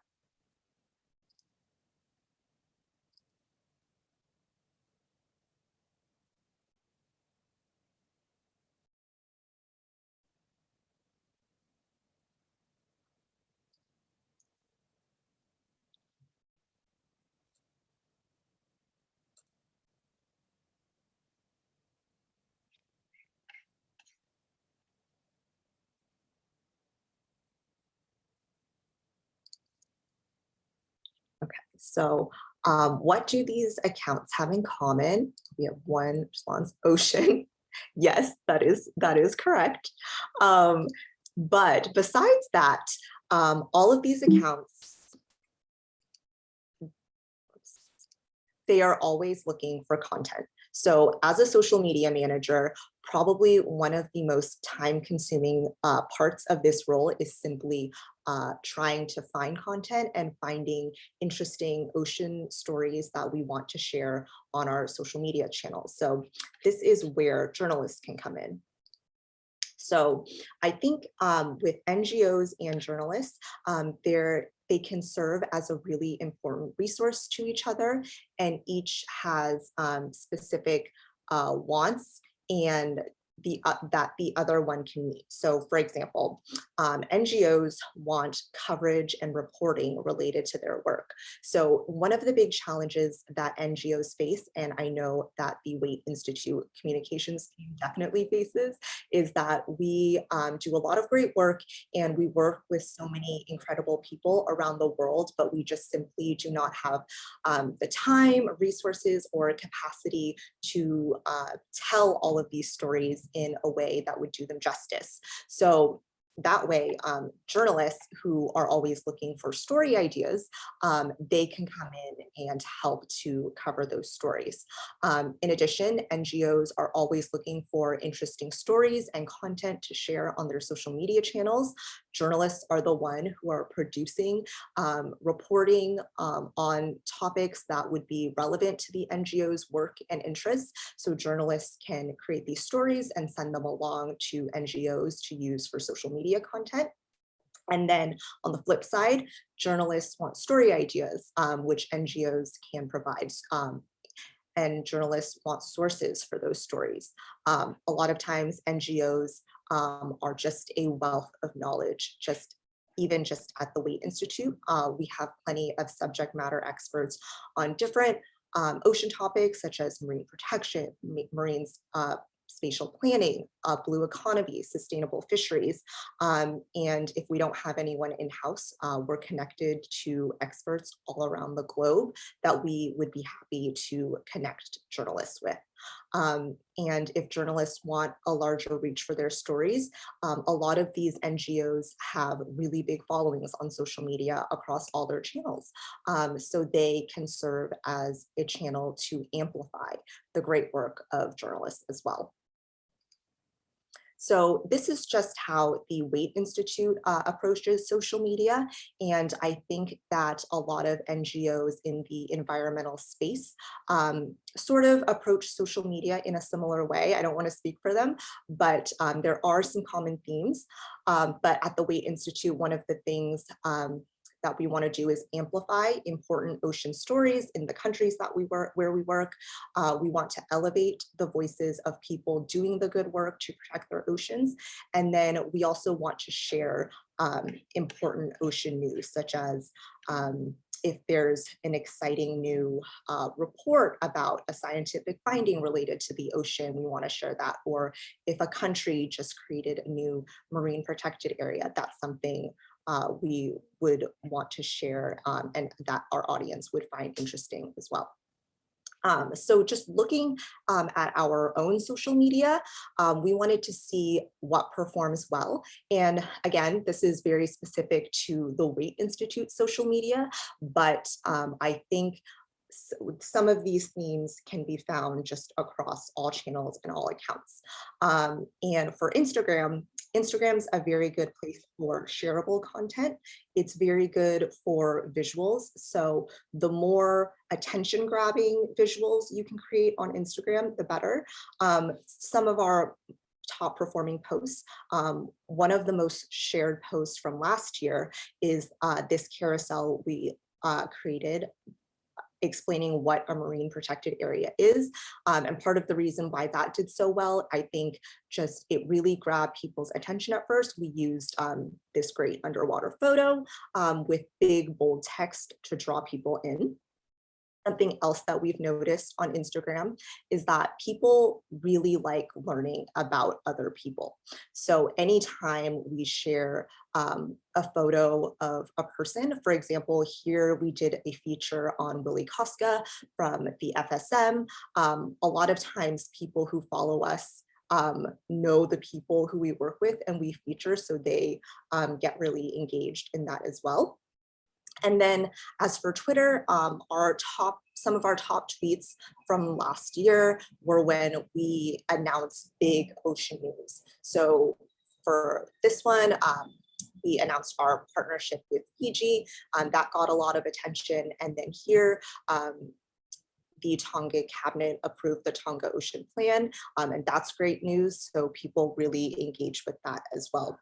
So um, what do these accounts have in common? We have one response, ocean. yes, that is that is correct. Um, but besides that, um, all of these accounts, they are always looking for content. So as a social media manager, probably one of the most time consuming uh, parts of this role is simply uh, trying to find content and finding interesting ocean stories that we want to share on our social media channels. So this is where journalists can come in. So I think um, with NGOs and journalists, um, they're, they can serve as a really important resource to each other and each has um, specific uh, wants and the uh, that the other one can meet. So for example, um, NGOs want coverage and reporting related to their work. So one of the big challenges that NGOs face, and I know that the Waitt Institute communications team definitely faces, is that we um, do a lot of great work and we work with so many incredible people around the world, but we just simply do not have um, the time, resources, or capacity to uh, tell all of these stories in a way that would do them justice. So that way, um, journalists who are always looking for story ideas, um, they can come in and help to cover those stories. Um, in addition, NGOs are always looking for interesting stories and content to share on their social media channels. Journalists are the one who are producing um, reporting um, on topics that would be relevant to the NGO's work and interests. So journalists can create these stories and send them along to NGOs to use for social media content. And then on the flip side, journalists want story ideas, um, which NGOs can provide. Um, and journalists want sources for those stories. Um, a lot of times NGOs um, are just a wealth of knowledge, just even just at the Waitt Institute. Uh, we have plenty of subject matter experts on different um, ocean topics such as marine protection, marine uh, spatial planning, uh, blue economy, sustainable fisheries. Um, and if we don't have anyone in-house, uh, we're connected to experts all around the globe that we would be happy to connect journalists with. Um, and if journalists want a larger reach for their stories, um, a lot of these NGOs have really big followings on social media across all their channels. Um, so they can serve as a channel to amplify the great work of journalists as well. So this is just how the Waitt Institute uh, approaches social media. And I think that a lot of NGOs in the environmental space um, sort of approach social media in a similar way. I don't want to speak for them, but um, there are some common themes. Um, but at the Waitt Institute, one of the things um, that we want to do is amplify important ocean stories in the countries that we work where we work. Uh, we want to elevate the voices of people doing the good work to protect their oceans. And then we also want to share um, important ocean news, such as um, if there's an exciting new uh, report about a scientific finding related to the ocean, we want to share that. Or if a country just created a new marine protected area, that's something uh, we would want to share um, and that our audience would find interesting as well. Um, so just looking um, at our own social media, um, we wanted to see what performs well. And again, this is very specific to the Waitt Institute social media, but um, I think s- some of these themes can be found just across all channels and all accounts. Um, and for Instagram, Instagram's a very good place for shareable content. It's very good for visuals. So the more attention grabbing visuals you can create on Instagram, the better. Um, some of our top performing posts. Um, one of the most shared posts from last year is uh, this carousel we uh, created explaining what a marine protected area is. Um, and part of the reason why that did so well, I think just it really grabbed people's attention at first. We used um, this great underwater photo um, with big bold text to draw people in. Something else that we've noticed on Instagram is that people really like learning about other people. So anytime we share um, a photo of a person, for example, here we did a feature on Willy Kostka from the FSM. Um, a lot of times people who follow us um, know the people who we work with and we feature, so they um, get really engaged in that as well. And then as for Twitter, um, our top, some of our top tweets from last year were when we announced big ocean news. So for this one, um, we announced our partnership with Fiji, um, that got a lot of attention. And then here, um, the Tonga cabinet approved the Tonga Ocean Plan, um, and that's great news. So people really engage with that as well.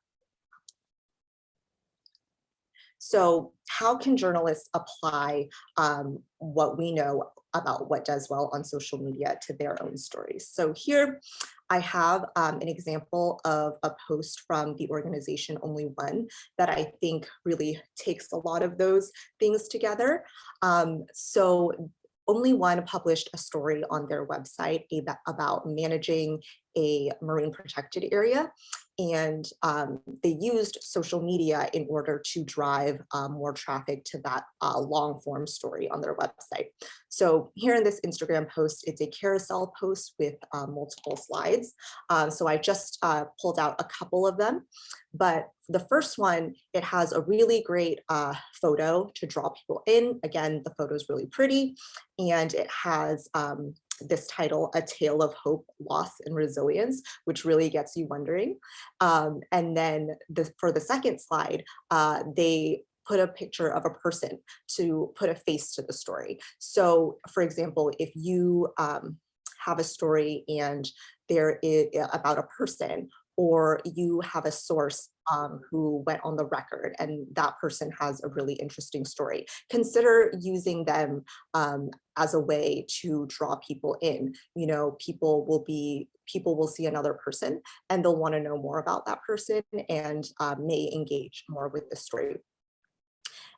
So how can journalists apply um, what we know about what does well on social media to their own stories? So here I have um, an example of a post from the organization Only One that I think really takes a lot of those things together. Um, so only one published a story on their website about managing a marine protected area. And um, they used social media in order to drive um, more traffic to that uh, long form story on their website. So here in this Instagram post, it's a carousel post with uh, multiple slides. Um, so I just uh, pulled out a couple of them. But the first one, it has a really great uh, photo to draw people in. Again, the photo is really pretty and it has um, this title, A Tale of Hope, Loss and Resilience, which really gets you wondering. Um, and then the, for the second slide, uh, they put a picture of a person to put a face to the story. So for example, if you um, have a story and there is about a person or you have a source um, who went on the record and that person has a really interesting story. Consider using them um, as a way to draw people in. You know, people will be, people will see another person and they'll wanna know more about that person and uh, may engage more with the story.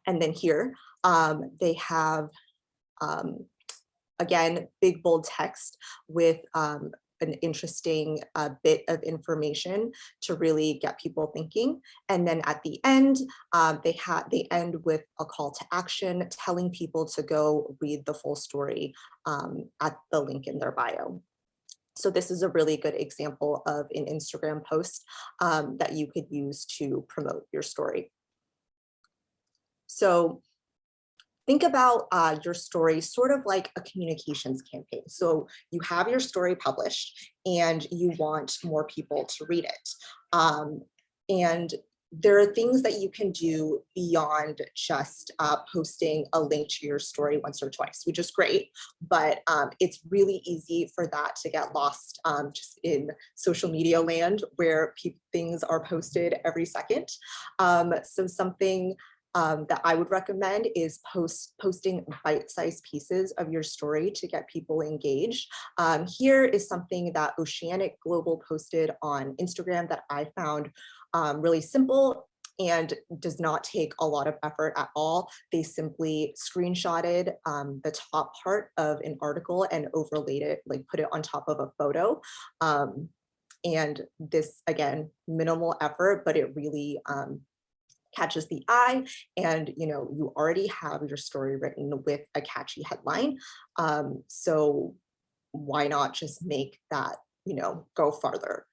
And then here, um, they have, um, again, big bold text with um, an interesting uh, bit of information to really get people thinking. And then at the end, um, they had they end with a call to action, telling people to go read the full story um, at the link in their bio. So this is a really good example of an Instagram post um, that you could use to promote your story. So think about uh, your story sort of like a communications campaign. So you have your story published and you want more people to read it. Um, and there are things that you can do beyond just uh, posting a link to your story once or twice, which is great, but um, it's really easy for that to get lost um, just in social media land where things are posted every second. Um, so something um, that I would recommend is post posting bite-sized pieces of your story to get people engaged. Um, here is something that Oceanic Global posted on Instagram that I found um, really simple. and does not take a lot of effort at all. They simply screenshotted um, the top part of an article and overlaid it, like put it on top of a photo. Um, and this, again, minimal effort, but it really um, catches the eye and you know you already have your story written with a catchy headline um, so why not just make that you know go farther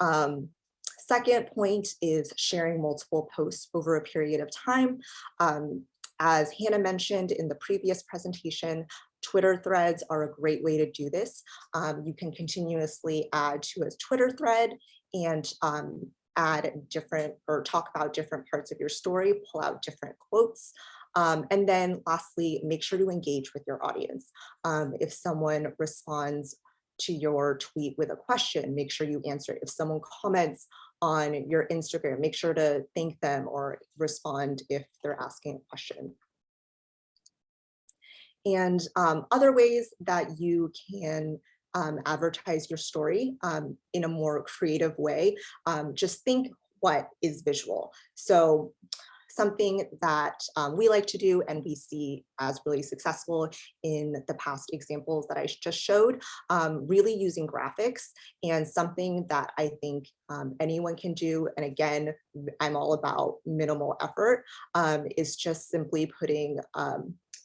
um, second point is sharing multiple posts over a period of time um, as Hannah mentioned in the previous presentation Twitter threads are a great way to do this. Um, you can continuously add to a Twitter thread and um, add different or talk about different parts of your story, pull out different quotes. Um, and then lastly, make sure to engage with your audience. Um, if someone responds to your tweet with a question, make sure you answer. If someone comments on your Instagram, make sure to thank them or respond if they're asking a question. And um, other ways that you can um, advertise your story um, in a more creative way. Um, just think what is visual. So something that um, we like to do and we see as really successful in the past examples that I just showed, um, really using graphics and something that I think um, anyone can do. And again, I'm all about minimal effort is just simply putting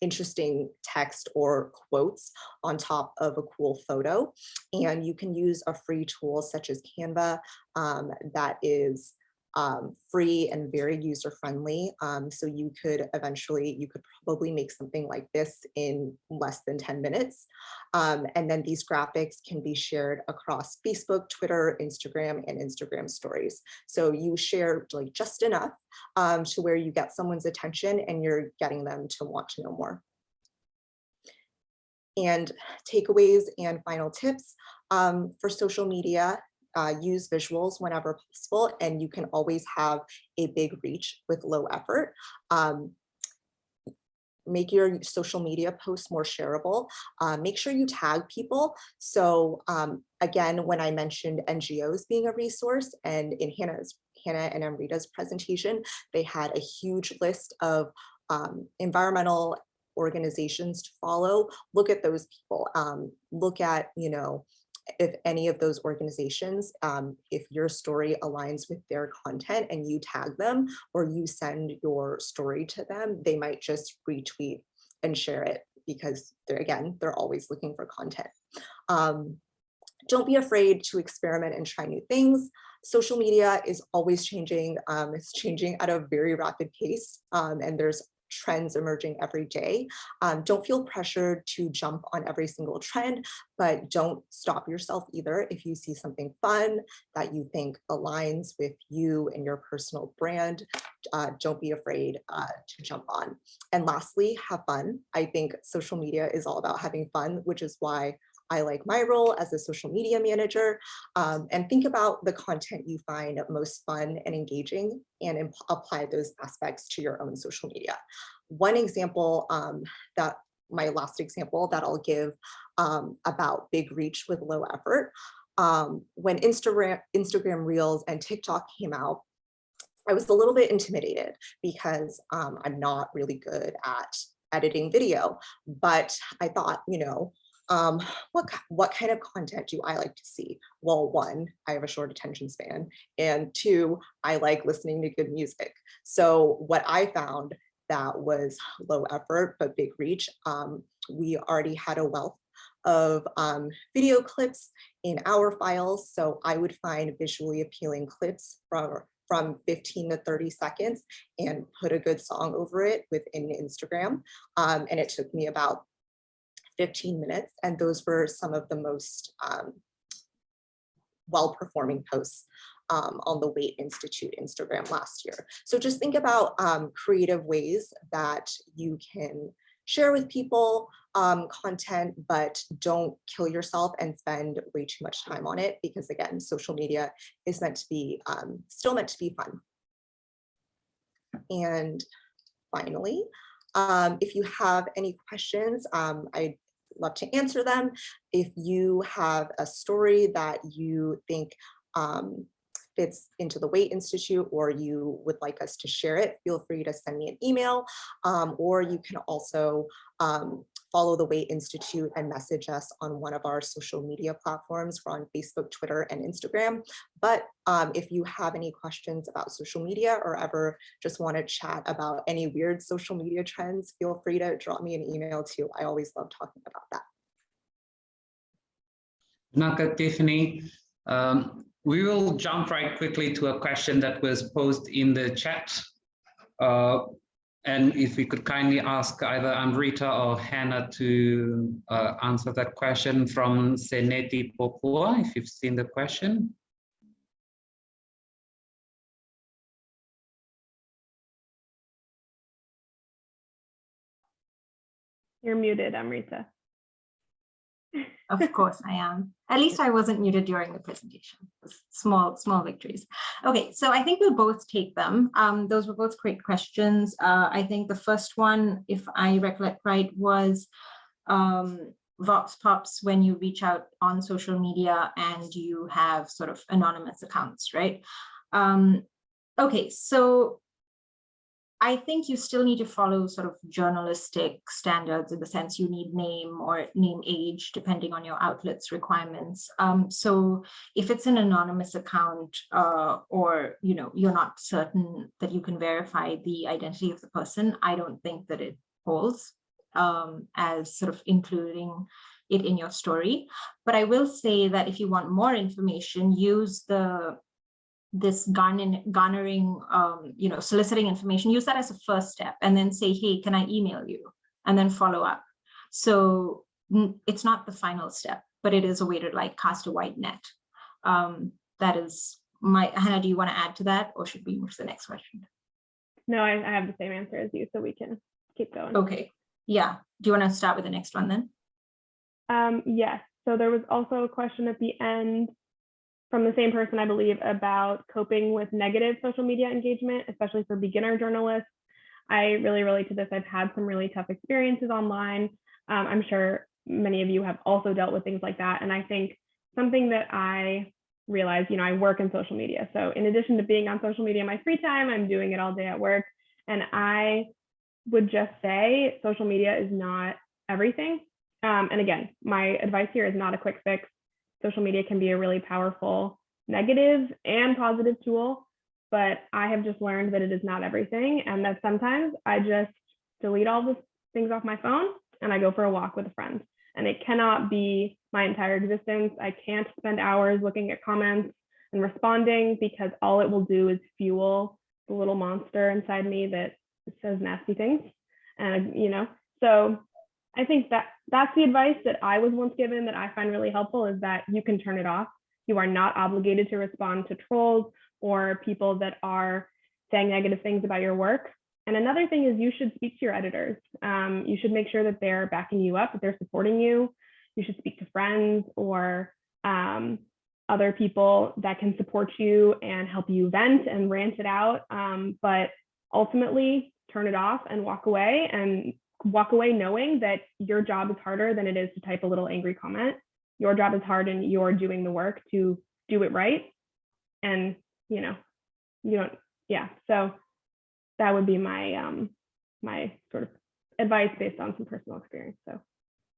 interesting text or quotes on top of a cool photo. And you can use a free tool such as Canva um, that is um, free and very user friendly. Um, so you could eventually, you could probably make something like this in less than 10 minutes. Um, and then these graphics can be shared across Facebook, Twitter, Instagram, and Instagram stories. So you share like just enough um, to where you get someone's attention and you're getting them to want to know more. And takeaways and final tips um, for social media uh, use visuals whenever possible, and you can always have a big reach with low effort. Um, make your social media posts more shareable. Uh, make sure you tag people. So um, again, when I mentioned NGOs being a resource and in Hannah's Hannah and Amrita's presentation, they had a huge list of um, environmental organizations to follow. Look at those people. Um, look at, you know, if any of those organizations, um, if your story aligns with their content and you tag them or you send your story to them, they might just retweet and share it because they're again, they're always looking for content. Um, don't be afraid to experiment and try new things. Social media is always changing. Um, it's changing at a very rapid pace um, and there's trends emerging every day. Um, don't feel pressured to jump on every single trend, but don't stop yourself either. If you see something fun that you think aligns with you and your personal brand, uh, don't be afraid uh, to jump on. And lastly, have fun. I think social media is all about having fun, which is why I like my role as a social media manager um, and think about the content you find most fun and engaging and apply those aspects to your own social media. One example um, that my last example that I'll give um, about big reach with low effort. Um, when Instagram, Instagram Reels and TikTok came out, I was a little bit intimidated because um, I'm not really good at editing video, but I thought, you know, um, what, what kind of content do I like to see? Well, one, I have a short attention span, and two, I like listening to good music. So what I found that was low effort but big reach, um, we already had a wealth of um, video clips in our files. So I would find visually appealing clips from from 15 to 30 seconds and put a good song over it within Instagram. Um, and it took me about 15 minutes. And those were some of the most um, well-performing posts um, on the Waitt Institute Instagram last year. So just think about um, creative ways that you can share with people um, content, but don't kill yourself and spend way too much time on it because again, social media is meant to be um, still meant to be fun. And finally, um, if you have any questions, um, I love to answer them. If you have a story that you think um, fits into the Waitt Institute or you would like us to share it, feel free to send me an email. um, or you can also um, follow the Waitt Institute and message us on one of our social media platforms. We're on Facebook, Twitter, and Instagram. But um, if you have any questions about social media or ever just want to chat about any weird social media trends, feel free to drop me an email too. I always love talking about that. Naka Tiffany. Um, we will jump right quickly to a question that was posed in the chat. Uh, and if we could kindly ask either Amrita or Hannah to uh, answer that question from Seneti Popua, if you've seen the question. You're muted, Amrita. Of course I am. At least I wasn't muted during the presentation. Small, small victories. Okay, so I think we'll both take them. Um, those were both great questions. Uh, I think the first one, if I recollect right, was um, Vox Pops when you reach out on social media and you have sort of anonymous accounts, right? Um, okay, so I think you still need to follow sort of journalistic standards in the sense you need name or name age, depending on your outlet's requirements. Um, so if it's an anonymous account uh, or, you know, you're not certain that you can verify the identity of the person, I don't think that it holds um, as sort of including it in your story. But I will say that if you want more information, use the this garnering, garnering um, you know, soliciting information, use that as a first step and then say, hey, can I email you? And then follow up. So it's not the final step, but it is a way to like cast a wide net. Um, that is my, Hannah, do you want to add to that or should we move to the next question? No, I, I have the same answer as you, so we can keep going. Okay, yeah. Do you want to start with the next one then? Um, yes, so there was also a question at the end from the same person, I believe, about coping with negative social media engagement, especially for beginner journalists. I really relate to this. I've had some really tough experiences online. Um, I'm sure many of you have also dealt with things like that. And I think something that I realized, you know, I work in social media. So in addition to being on social media in my free time, I'm doing it all day at work. And I would just say social media is not everything. Um, and again, my advice here is not a quick fix social media can be a really powerful negative and positive tool, but I have just learned that it is not everything and that sometimes I just delete all the things off my phone and I go for a walk with a friend. And it cannot be my entire existence. I can't spend hours looking at comments and responding because all it will do is fuel the little monster inside me that says nasty things. And, you know, so I think that that's the advice that I was once given that I find really helpful is that you can turn it off. You are not obligated to respond to trolls or people that are saying negative things about your work. And another thing is you should speak to your editors. Um, you should make sure that they're backing you up, that they're supporting you. You should speak to friends or um, other people that can support you and help you vent and rant it out. Um, but ultimately, turn it off and walk away and walk away knowing that your job is harder than it is to type a little angry comment. Your job is hard and you're doing the work to do it right. And, you know, you don't, yeah. So that would be my, um, my sort of advice based on some personal experience. So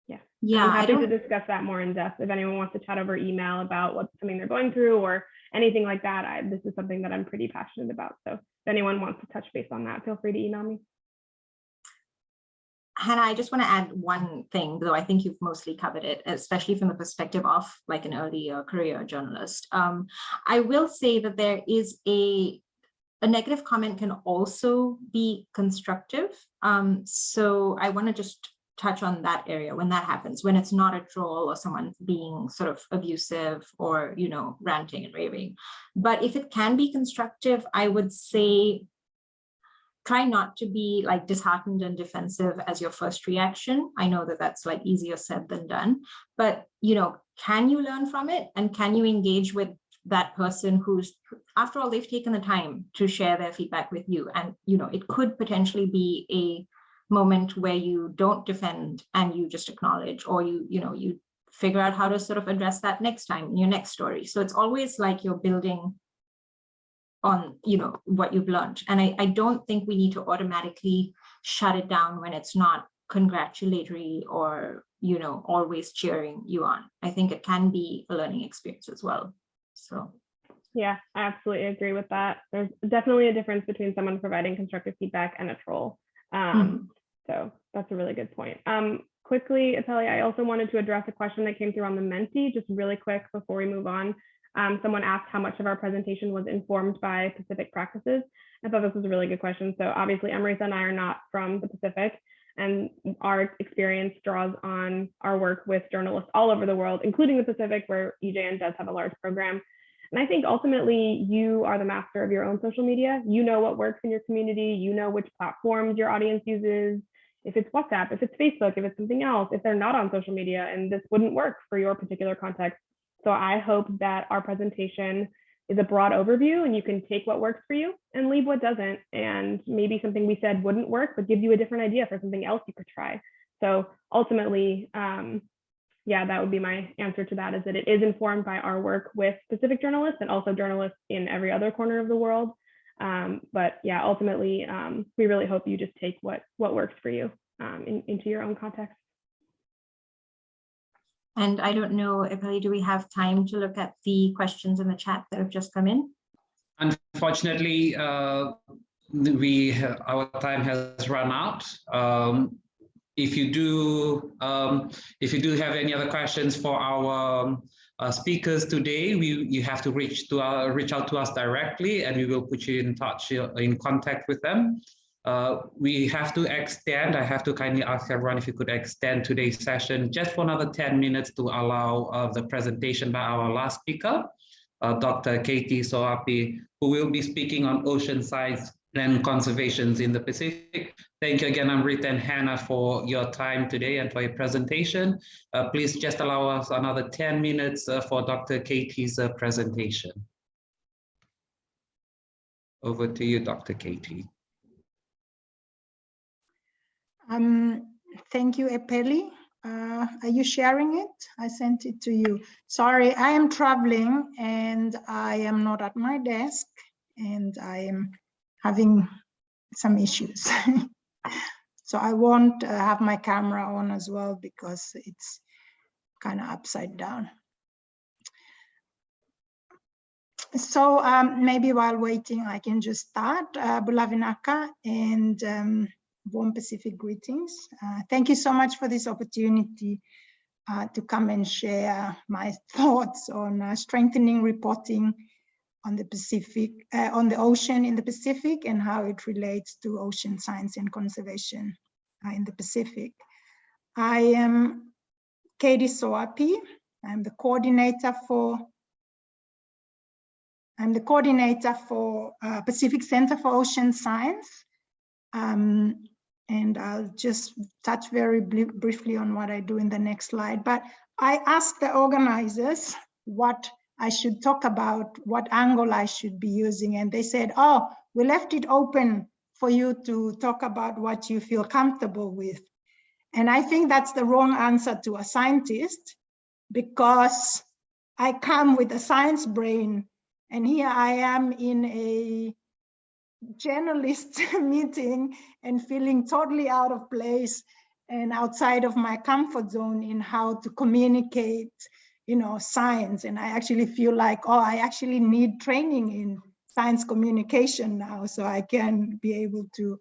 yeah. Yeah. I'm happy to discuss that more in depth. If anyone wants to chat over email about what something they're going through or anything like that, I, this is something that I'm pretty passionate about. So if anyone wants to touch base on that, feel free to email me. Hannah, I just want to add one thing, though I think you've mostly covered it, especially from the perspective of like an early uh, career journalist. Um, I will say that there is a, a negative comment can also be constructive. Um, so I want to just touch on that area when that happens, when it's not a troll or someone being sort of abusive or, you know, ranting and raving. But if it can be constructive, I would say try not to be like disheartened and defensive as your first reaction. I know that that's like easier said than done, but you know, can you learn from it and can you engage with that person who's, after all, they've taken the time to share their feedback with you. And, you know, it could potentially be a moment where you don't defend and you just acknowledge, or you, you know, you figure out how to sort of address that next time in your next story. So it's always like you're building on, you know, what you've learned. And I, I don't think we need to automatically shut it down when it's not congratulatory or, you know, always cheering you on. I think it can be a learning experience as well. So. Yeah, I absolutely agree with that. There's definitely a difference between someone providing constructive feedback and a troll. Um, So that's a really good point. Um, quickly, Epeli, I also wanted to address a question that came through on the Menti, just really quick before we move on. Um, someone asked how much of our presentation was informed by Pacific practices. I thought this was a really good question. So obviously, Amrita and I are not from the Pacific, and our experience draws on our work with journalists all over the world, including the Pacific, where EJN does have a large program. And I think ultimately you are the master of your own social media. You know what works in your community. You know which platforms your audience uses. If it's WhatsApp, if it's Facebook, if it's something else, if they're not on social media and this wouldn't work for your particular context. So I hope that our presentation is a broad overview and you can take what works for you and leave what doesn't. And maybe something we said wouldn't work, but give you a different idea for something else you could try. So ultimately, um, yeah, that would be my answer to that is that it is informed by our work with specific journalists and also journalists in every other corner of the world. Um, but yeah, ultimately, um, we really hope you just take what what works for you um, in, into your own context. And I don't know, Epeli, do we have time to look at the questions in the chat that have just come in? Unfortunately, uh, we our time has run out. Um, if you do, um, if you do have any other questions for our uh, speakers today, we you have to reach to our, reach out to us directly, and we will put you in touch uh, in contact with them. Uh, we have to extend, I have to kindly ask everyone if you could extend today's session just for another 10 minutes to allow uh, the presentation by our last speaker, uh, Dr. Katie Soapi, who will be speaking on ocean science and conservations in the Pacific. Thank you again, Amrita and Hannah, for your time today and for your presentation. Uh, please just allow us another 10 minutes uh, for Dr. Katie's presentation. Over to you, Dr. Katie. Um, thank you, Epeli. Uh, are you sharing it? I sent it to you. Sorry, I am traveling and I am not at my desk and I am having some issues. so I won't uh, have my camera on as well because it's kind of upside down. So um, maybe while waiting, I can just start. Uh, Bulavinaka and um, warm Pacific greetings. Uh, thank you so much for this opportunity uh, to come and share my thoughts on uh, strengthening reporting on the Pacific, uh, on the ocean in the Pacific and how it relates to ocean science and conservation uh, in the Pacific. I am Katie Soapi. I'm the coordinator for I'm the coordinator for uh, Pacific Center for Ocean Science. Um, and I'll just touch very briefly on what I do in the next slide. But I asked the organizers what I should talk about, what angle I should be using. And they said, oh, we left it open for you to talk about what you feel comfortable with. And I think that's the wrong answer to a scientist because I come with a science brain and here I am in a journalist meeting and feeling totally out of place and outside of my comfort zone in how to communicate you know science. And i actually feel like oh i actually need training in science communication now so i can be able to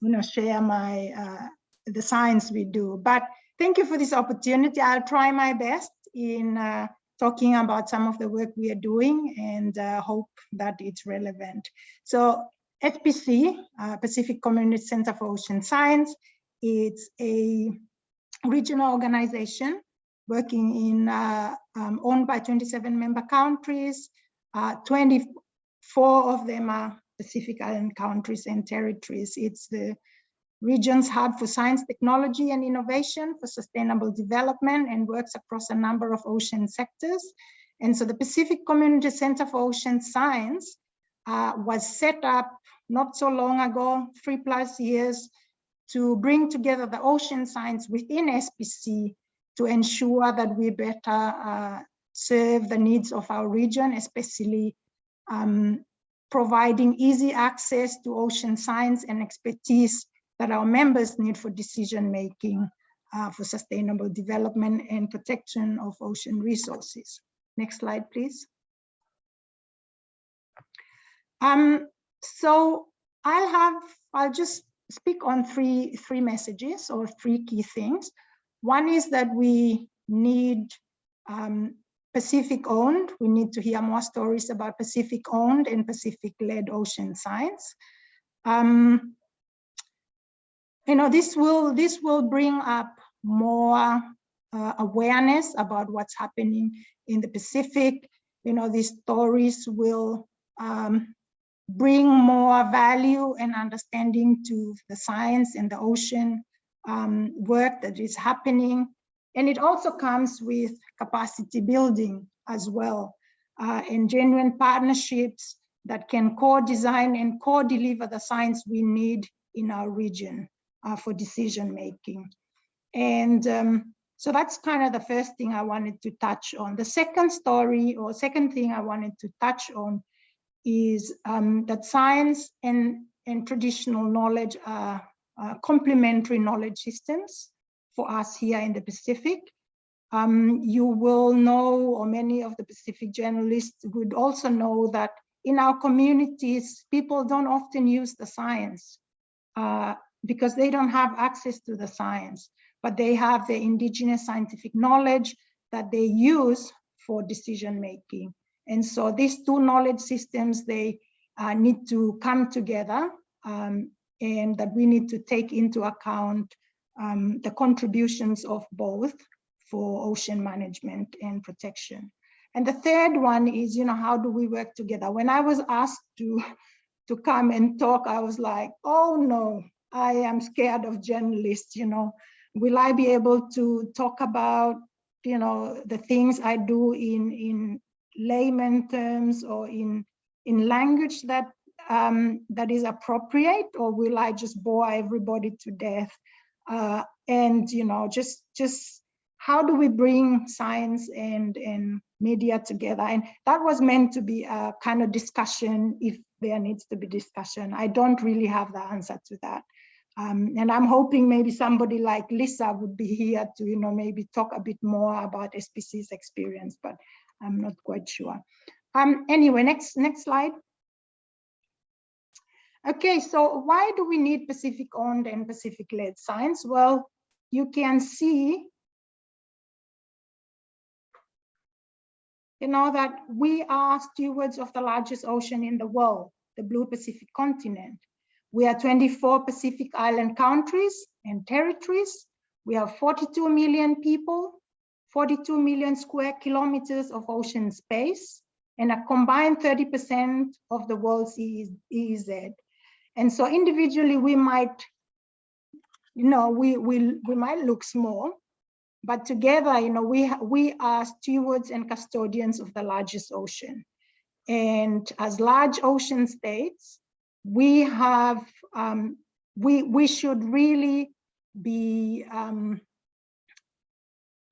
you know share my uh, the science we do. But thank you for this opportunity. I'll try my best in uh, talking about some of the work we are doing and uh, hope that it's relevant. So FPC, uh, Pacific Community Center for Ocean Science, it's a regional organization working in, uh, um, owned by 27 member countries. Uh, 24 of them are Pacific Island countries and territories. It's the region's hub for science, technology, and innovation for sustainable development and works across a number of ocean sectors. And so the Pacific Community Center for Ocean Science uh, was set up not so long ago, three plus years, to bring together the ocean science within SPC to ensure that we better uh, serve the needs of our region, especially um, providing easy access to ocean science and expertise that our members need for decision making uh, for sustainable development and protection of ocean resources. Next slide, please. Um, so I'll have, I'll just speak on three, three messages or three key things. One is that we need um, Pacific owned. We need to hear more stories about Pacific owned and Pacific led ocean science. Um, you know, this will, this will bring up more uh, awareness about what's happening in the Pacific. You know, these stories will um, bring more value and understanding to the science and the ocean um, work that is happening. And it also comes with capacity building as well uh, and genuine partnerships that can co-design and co-deliver the science we need in our region uh, for decision making. And um, so that's kind of the first thing I wanted to touch on. The second story or second thing I wanted to touch on is um, that science and, and traditional knowledge are, complementary knowledge systems for us here in the Pacific. Um, you will know, or many of the Pacific journalists would also know that in our communities, people don't often use the science uh, because they don't have access to the science, but they have the indigenous scientific knowledge that they use for decision making. And so these two knowledge systems, they uh, need to come together um, and that we need to take into account um, the contributions of both for ocean management and protection. And the third one is, you know, how do we work together? When I was asked to, to come and talk, I was like, oh no, I am scared of journalists, you know. Will I be able to talk about, you know, the things I do in, in layman terms or in, in language that, um, that is appropriate, or will I just bore everybody to death? Uh, and, you know, just, just how do we bring science and, and media together? And that was meant to be a kind of discussion if there needs to be discussion. I don't really have the answer to that. Um, and I'm hoping maybe somebody like Lisa would be here to, you know, maybe talk a bit more about SPC's experience, but I'm not quite sure. Um, anyway, next, next slide. Okay, so why do we need Pacific owned and Pacific led science? Well, you can see, you know, that we are stewards of the largest ocean in the world, the blue Pacific continent. We are 24 Pacific Island countries and territories. We have 42 million people, 42 million square kilometers of ocean space, and a combined 30% of the world's EEZ. And so individually, we might, you know, we, we, we might look small, but together, you know, we, we are stewards and custodians of the largest ocean. And as large ocean states, we have, um, we, we should really be, um,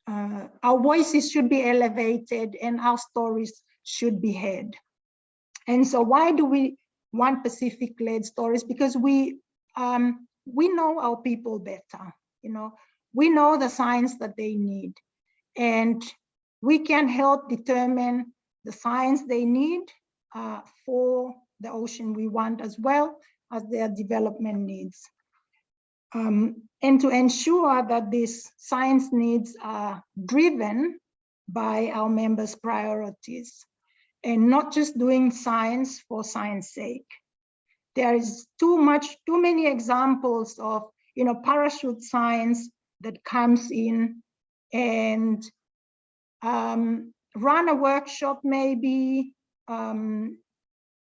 uh, our voices should be elevated and our stories should be heard. And so why do we want Pacific-led stories? Because we, um, we know our people better, you know, we know the science that they need and we can help determine the science they need uh, for the ocean we want as well as their development needs. Um, and to ensure that these science needs are driven by our members' priorities and not just doing science for science sake. There is too much, too many examples of, you know, parachute science that comes in and um, run a workshop maybe um,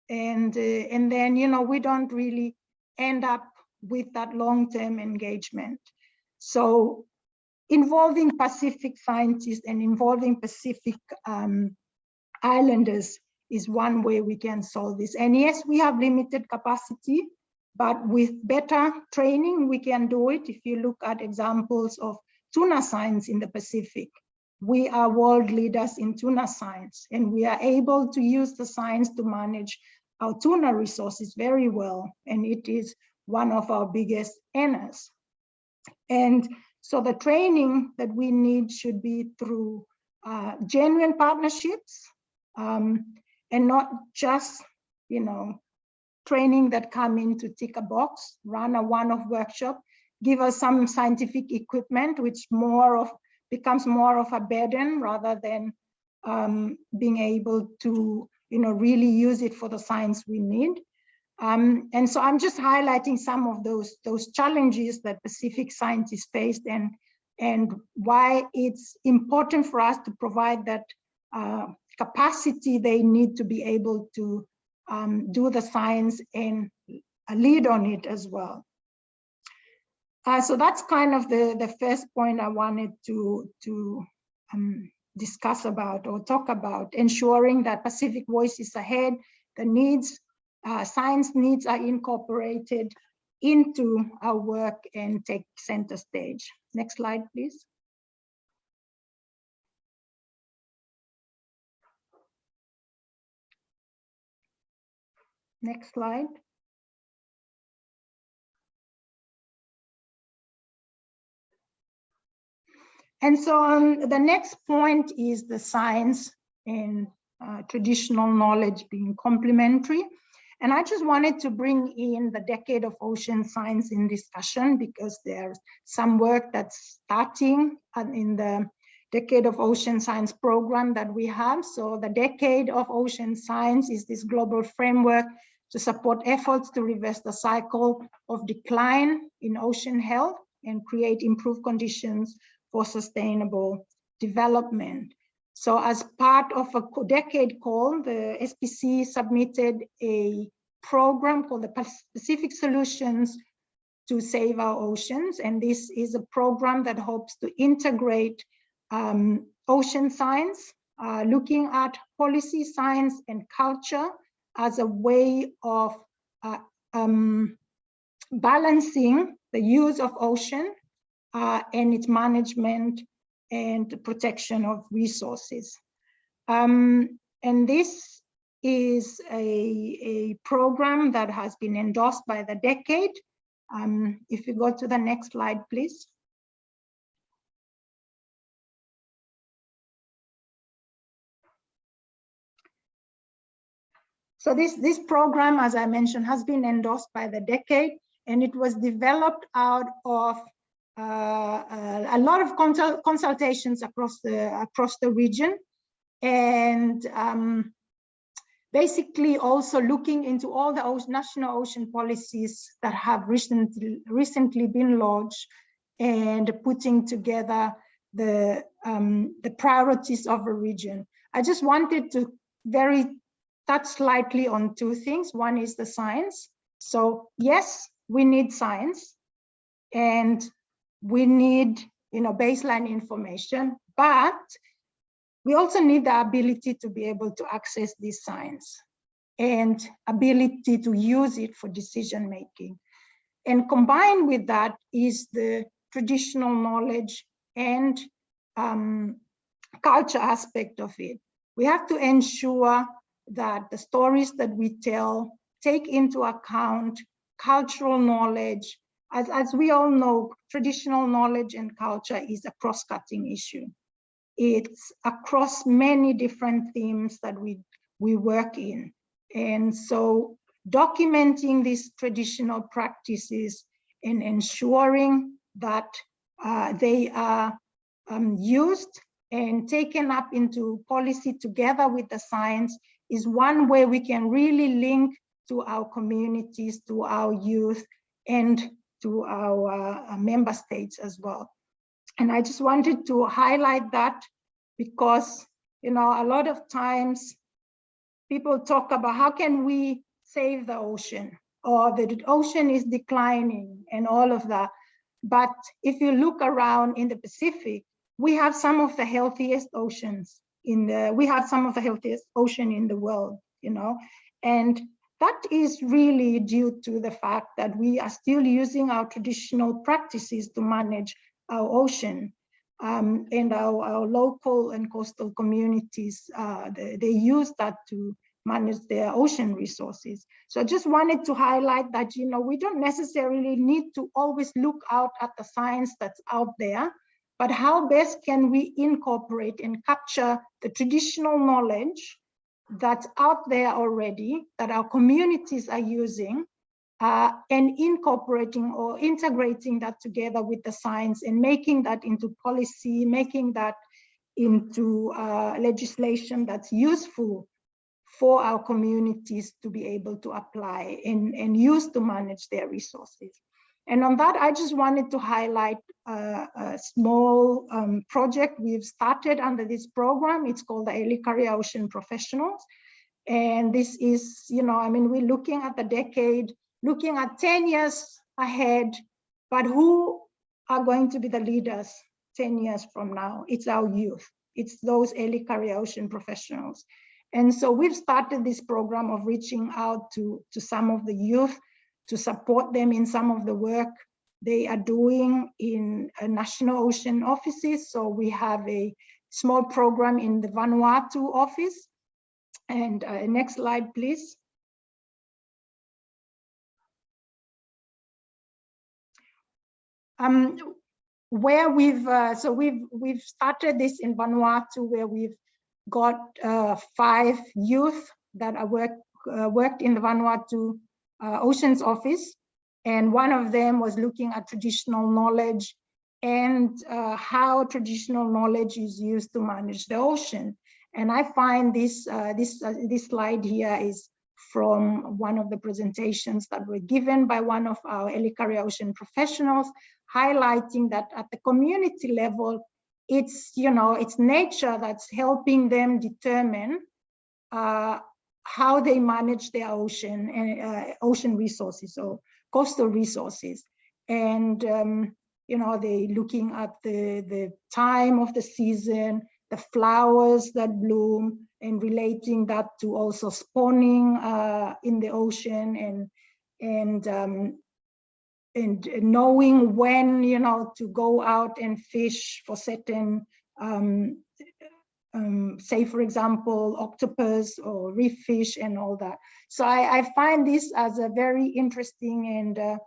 and uh, and then you know we don't really end up with that long-term engagement. So involving pacific scientists and involving pacific um, islanders is one way we can solve this. And yes we have limited capacity but with better training we can do it. If you look at examples of tuna science in the pacific we are world leaders in tuna science and we are able to use the science to manage our tuna resources very well, and it is one of our biggest earners. And so the training that we need should be through uh, genuine partnerships um, and not just, you know, training that come in to tick a box, run a one-off workshop, give us some scientific equipment, which more of becomes more of a burden rather than um, being able to, you know, really use it for the science we need. Um, and so I'm just highlighting some of those, those challenges that Pacific scientists faced and, and why it's important for us to provide that uh, capacity they need to be able to um, do the science and lead on it as well. Uh, so that's kind of the, the first point I wanted to, to um, discuss about or talk about, ensuring that Pacific Voice is ahead, the needs, uh, science needs are incorporated into our work and take center stage. Next slide, please. Next slide. And so um, the next point is the science and uh, traditional knowledge being complementary. And I just wanted to bring in the decade of ocean science in discussion because there's some work that's starting in the decade of ocean science program that we have. So the decade of ocean science is this global framework to support efforts to reverse the cycle of decline in ocean health and create improved conditions for sustainable development. So as part of a decade call, the SPC submitted a program called the Pacific Solutions to Save Our Oceans. And this is a program that hopes to integrate um, ocean science, uh, looking at policy science and culture as a way of uh, um, balancing the use of ocean uh, and its management and protection of resources. Um, and this is a, a program that has been endorsed by the decade. Um, if you go to the next slide, please. So this, this program, as I mentioned, has been endorsed by the decade, and it was developed out of a lot of consult consultations across the across the region, and um, basically also looking into all the ocean, national ocean policies that have recently recently been launched, and putting together the um, the priorities of a region. I just wanted to very touch slightly on two things. One is the science. So yes, we need science, and we need you know baseline information but we also need the ability to be able to access this science and ability to use it for decision making. And combined with that is the traditional knowledge and um, culture aspect of it. We have to ensure that the stories that we tell take into account cultural knowledge as, as we all know, traditional knowledge and culture is a cross-cutting issue. It's across many different themes that we, we work in. And so documenting these traditional practices and ensuring that uh, they are um, used and taken up into policy together with the science is one way we can really link to our communities, to our youth, and to our uh, member states as well. And I just wanted to highlight that because, you know, a lot of times people talk about how can we save the ocean or the ocean is declining and all of that. But if you look around in the Pacific, we have some of the healthiest oceans in the, we have some of the healthiest ocean in the world, you know, and that is really due to the fact that we are still using our traditional practices to manage our ocean. Um, and our, our, local and coastal communities, uh, they, they, use that to manage their ocean resources. So I just wanted to highlight that, you know, we don't necessarily need to always look out at the science that's out there, but how best can we incorporate and capture the traditional knowledge that's out there already that our communities are using uh, and incorporating or integrating that together with the science and making that into policy, making that into uh, legislation that's useful for our communities to be able to apply and, and use to manage their resources. And on that, I just wanted to highlight a small um, project we've started under this program. It's called the Early Career Ocean Professionals. And this is, you know, I mean, we're looking at the decade, looking at 10 years ahead, but who are going to be the leaders 10 years from now? It's our youth. It's those Early Career Ocean professionals. And so we've started this program of reaching out to, to some of the youth to support them in some of the work they are doing in uh, national ocean offices. So we have a small program in the Vanuatu office. And uh, next slide, please. Um, where we've, uh, so we've, we've started this in Vanuatu where we've got uh, five youth that are work, uh, worked in the Vanuatu uh, Oceans Office. And one of them was looking at traditional knowledge and uh, how traditional knowledge is used to manage the ocean. And I find this, uh, this, uh, this slide here is from one of the presentations that were given by one of our Early Career Ocean professionals, highlighting that at the community level, it's, you know, it's nature that's helping them determine uh, how they manage their ocean and uh, ocean resources or coastal resources. And, um, you know, they looking at the, the time of the season, the flowers that bloom and relating that to also spawning uh, in the ocean and, and, um, and knowing when, you know, to go out and fish for certain um, um, say, for example, octopus or reef fish and all that. So I, I find this as a very interesting and uh,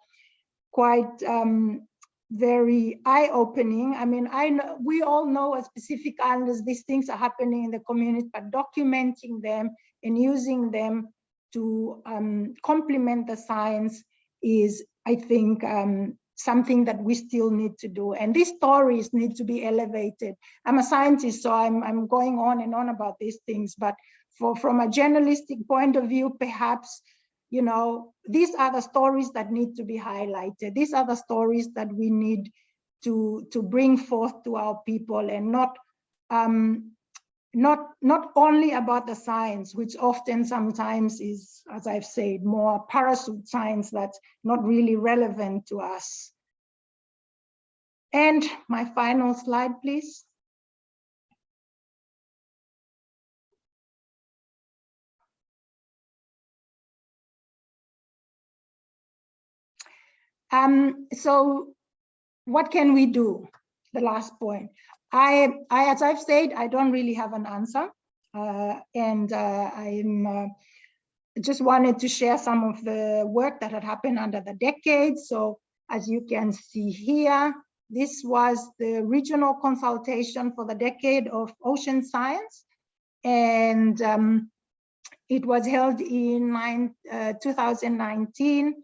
quite um, very eye-opening. I mean, I know we all know as Pacific Islanders, these things are happening in the community, but documenting them and using them to um, complement the science is, I think, um, something that we still need to do. And these stories need to be elevated. I'm a scientist, so I'm, I'm going on and on about these things, but for, from a journalistic point of view, perhaps, you know, these are the stories that need to be highlighted. These are the stories that we need to, to bring forth to our people and not um, not not only about the science, which often sometimes is, as I've said, more parachute science that's not really relevant to us. And my final slide, please. Um, so what can we do? The last point. I, I, as I've said, I don't really have an answer. Uh, and uh, I'm uh, just wanted to share some of the work that had happened under the decades. So as you can see here, this was the regional consultation for the decade of ocean science. And um, it was held in nine, uh, 2019,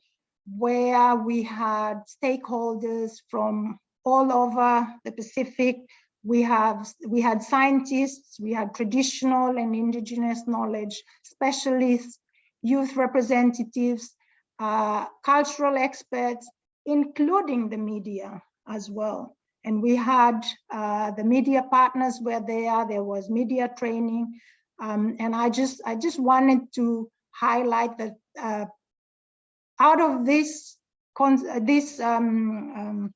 where we had stakeholders from all over the Pacific, we have we had scientists, we had traditional and indigenous knowledge specialists, youth representatives, uh, cultural experts, including the media as well. And we had uh, the media partners were there, there was media training. Um, and I just, I just wanted to highlight that uh, out of this, this um, um,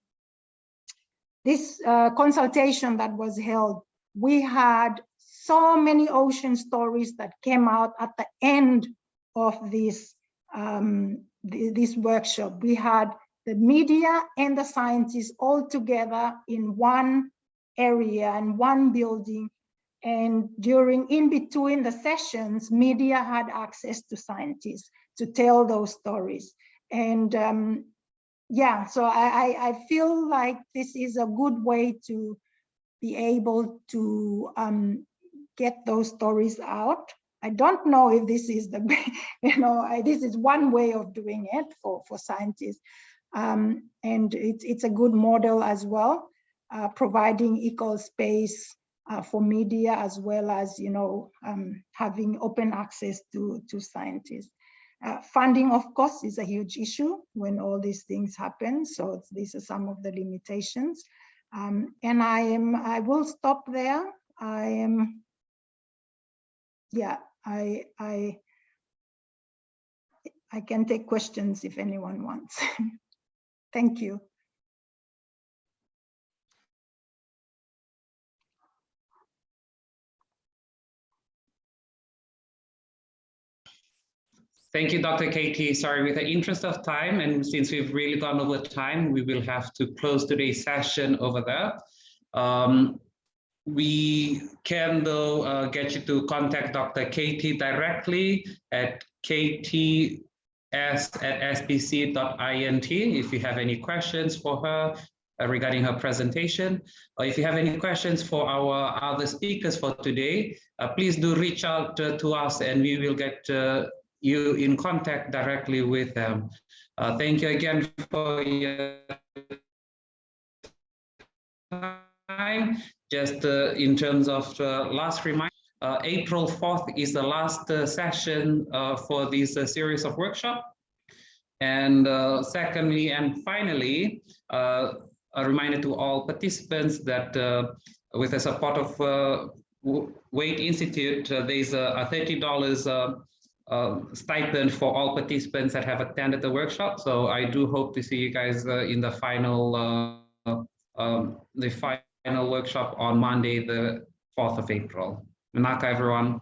this uh, consultation that was held, we had so many ocean stories that came out at the end of this, um, th this workshop. We had the media and the scientists all together in one area and one building And during, in between the sessions, media had access to scientists to tell those stories. And um, yeah, so I, I, feel like this is a good way to be able to um, get those stories out. I don't know if this is the, you know, I, this is one way of doing it for, for scientists. Um, and it's, it's a good model as well, uh, providing equal space uh, for media as well as, you know, um, having open access to, to scientists. Uh, funding, of course, is a huge issue when all these things happen. So these are some of the limitations. Um, and I am, I will stop there. I am, yeah, I, I, I can take questions if anyone wants. Thank you. Thank you, Dr. Katie. Sorry, with the interest of time, and since we've really gone over time, we will have to close today's session over there. Um, we can though uh, get you to contact Dr. Katie directly at kts at spc.int if you have any questions for her uh, regarding her presentation. Or if you have any questions for our other speakers for today, uh, please do reach out uh, to us and we will get uh, you in contact directly with them. Uh, thank you again for your time. Just uh, in terms of uh, last reminder, uh, April 4th is the last uh, session uh, for this series of workshop. And secondly, and finally, a reminder to all participants that with the support of Waitt Institute, there's a $30 uh, stipend for all participants that have attended the workshop. So I do hope to see you guys uh, in the final uh, um, the final workshop on Monday, the 4th of April. Manaka, everyone.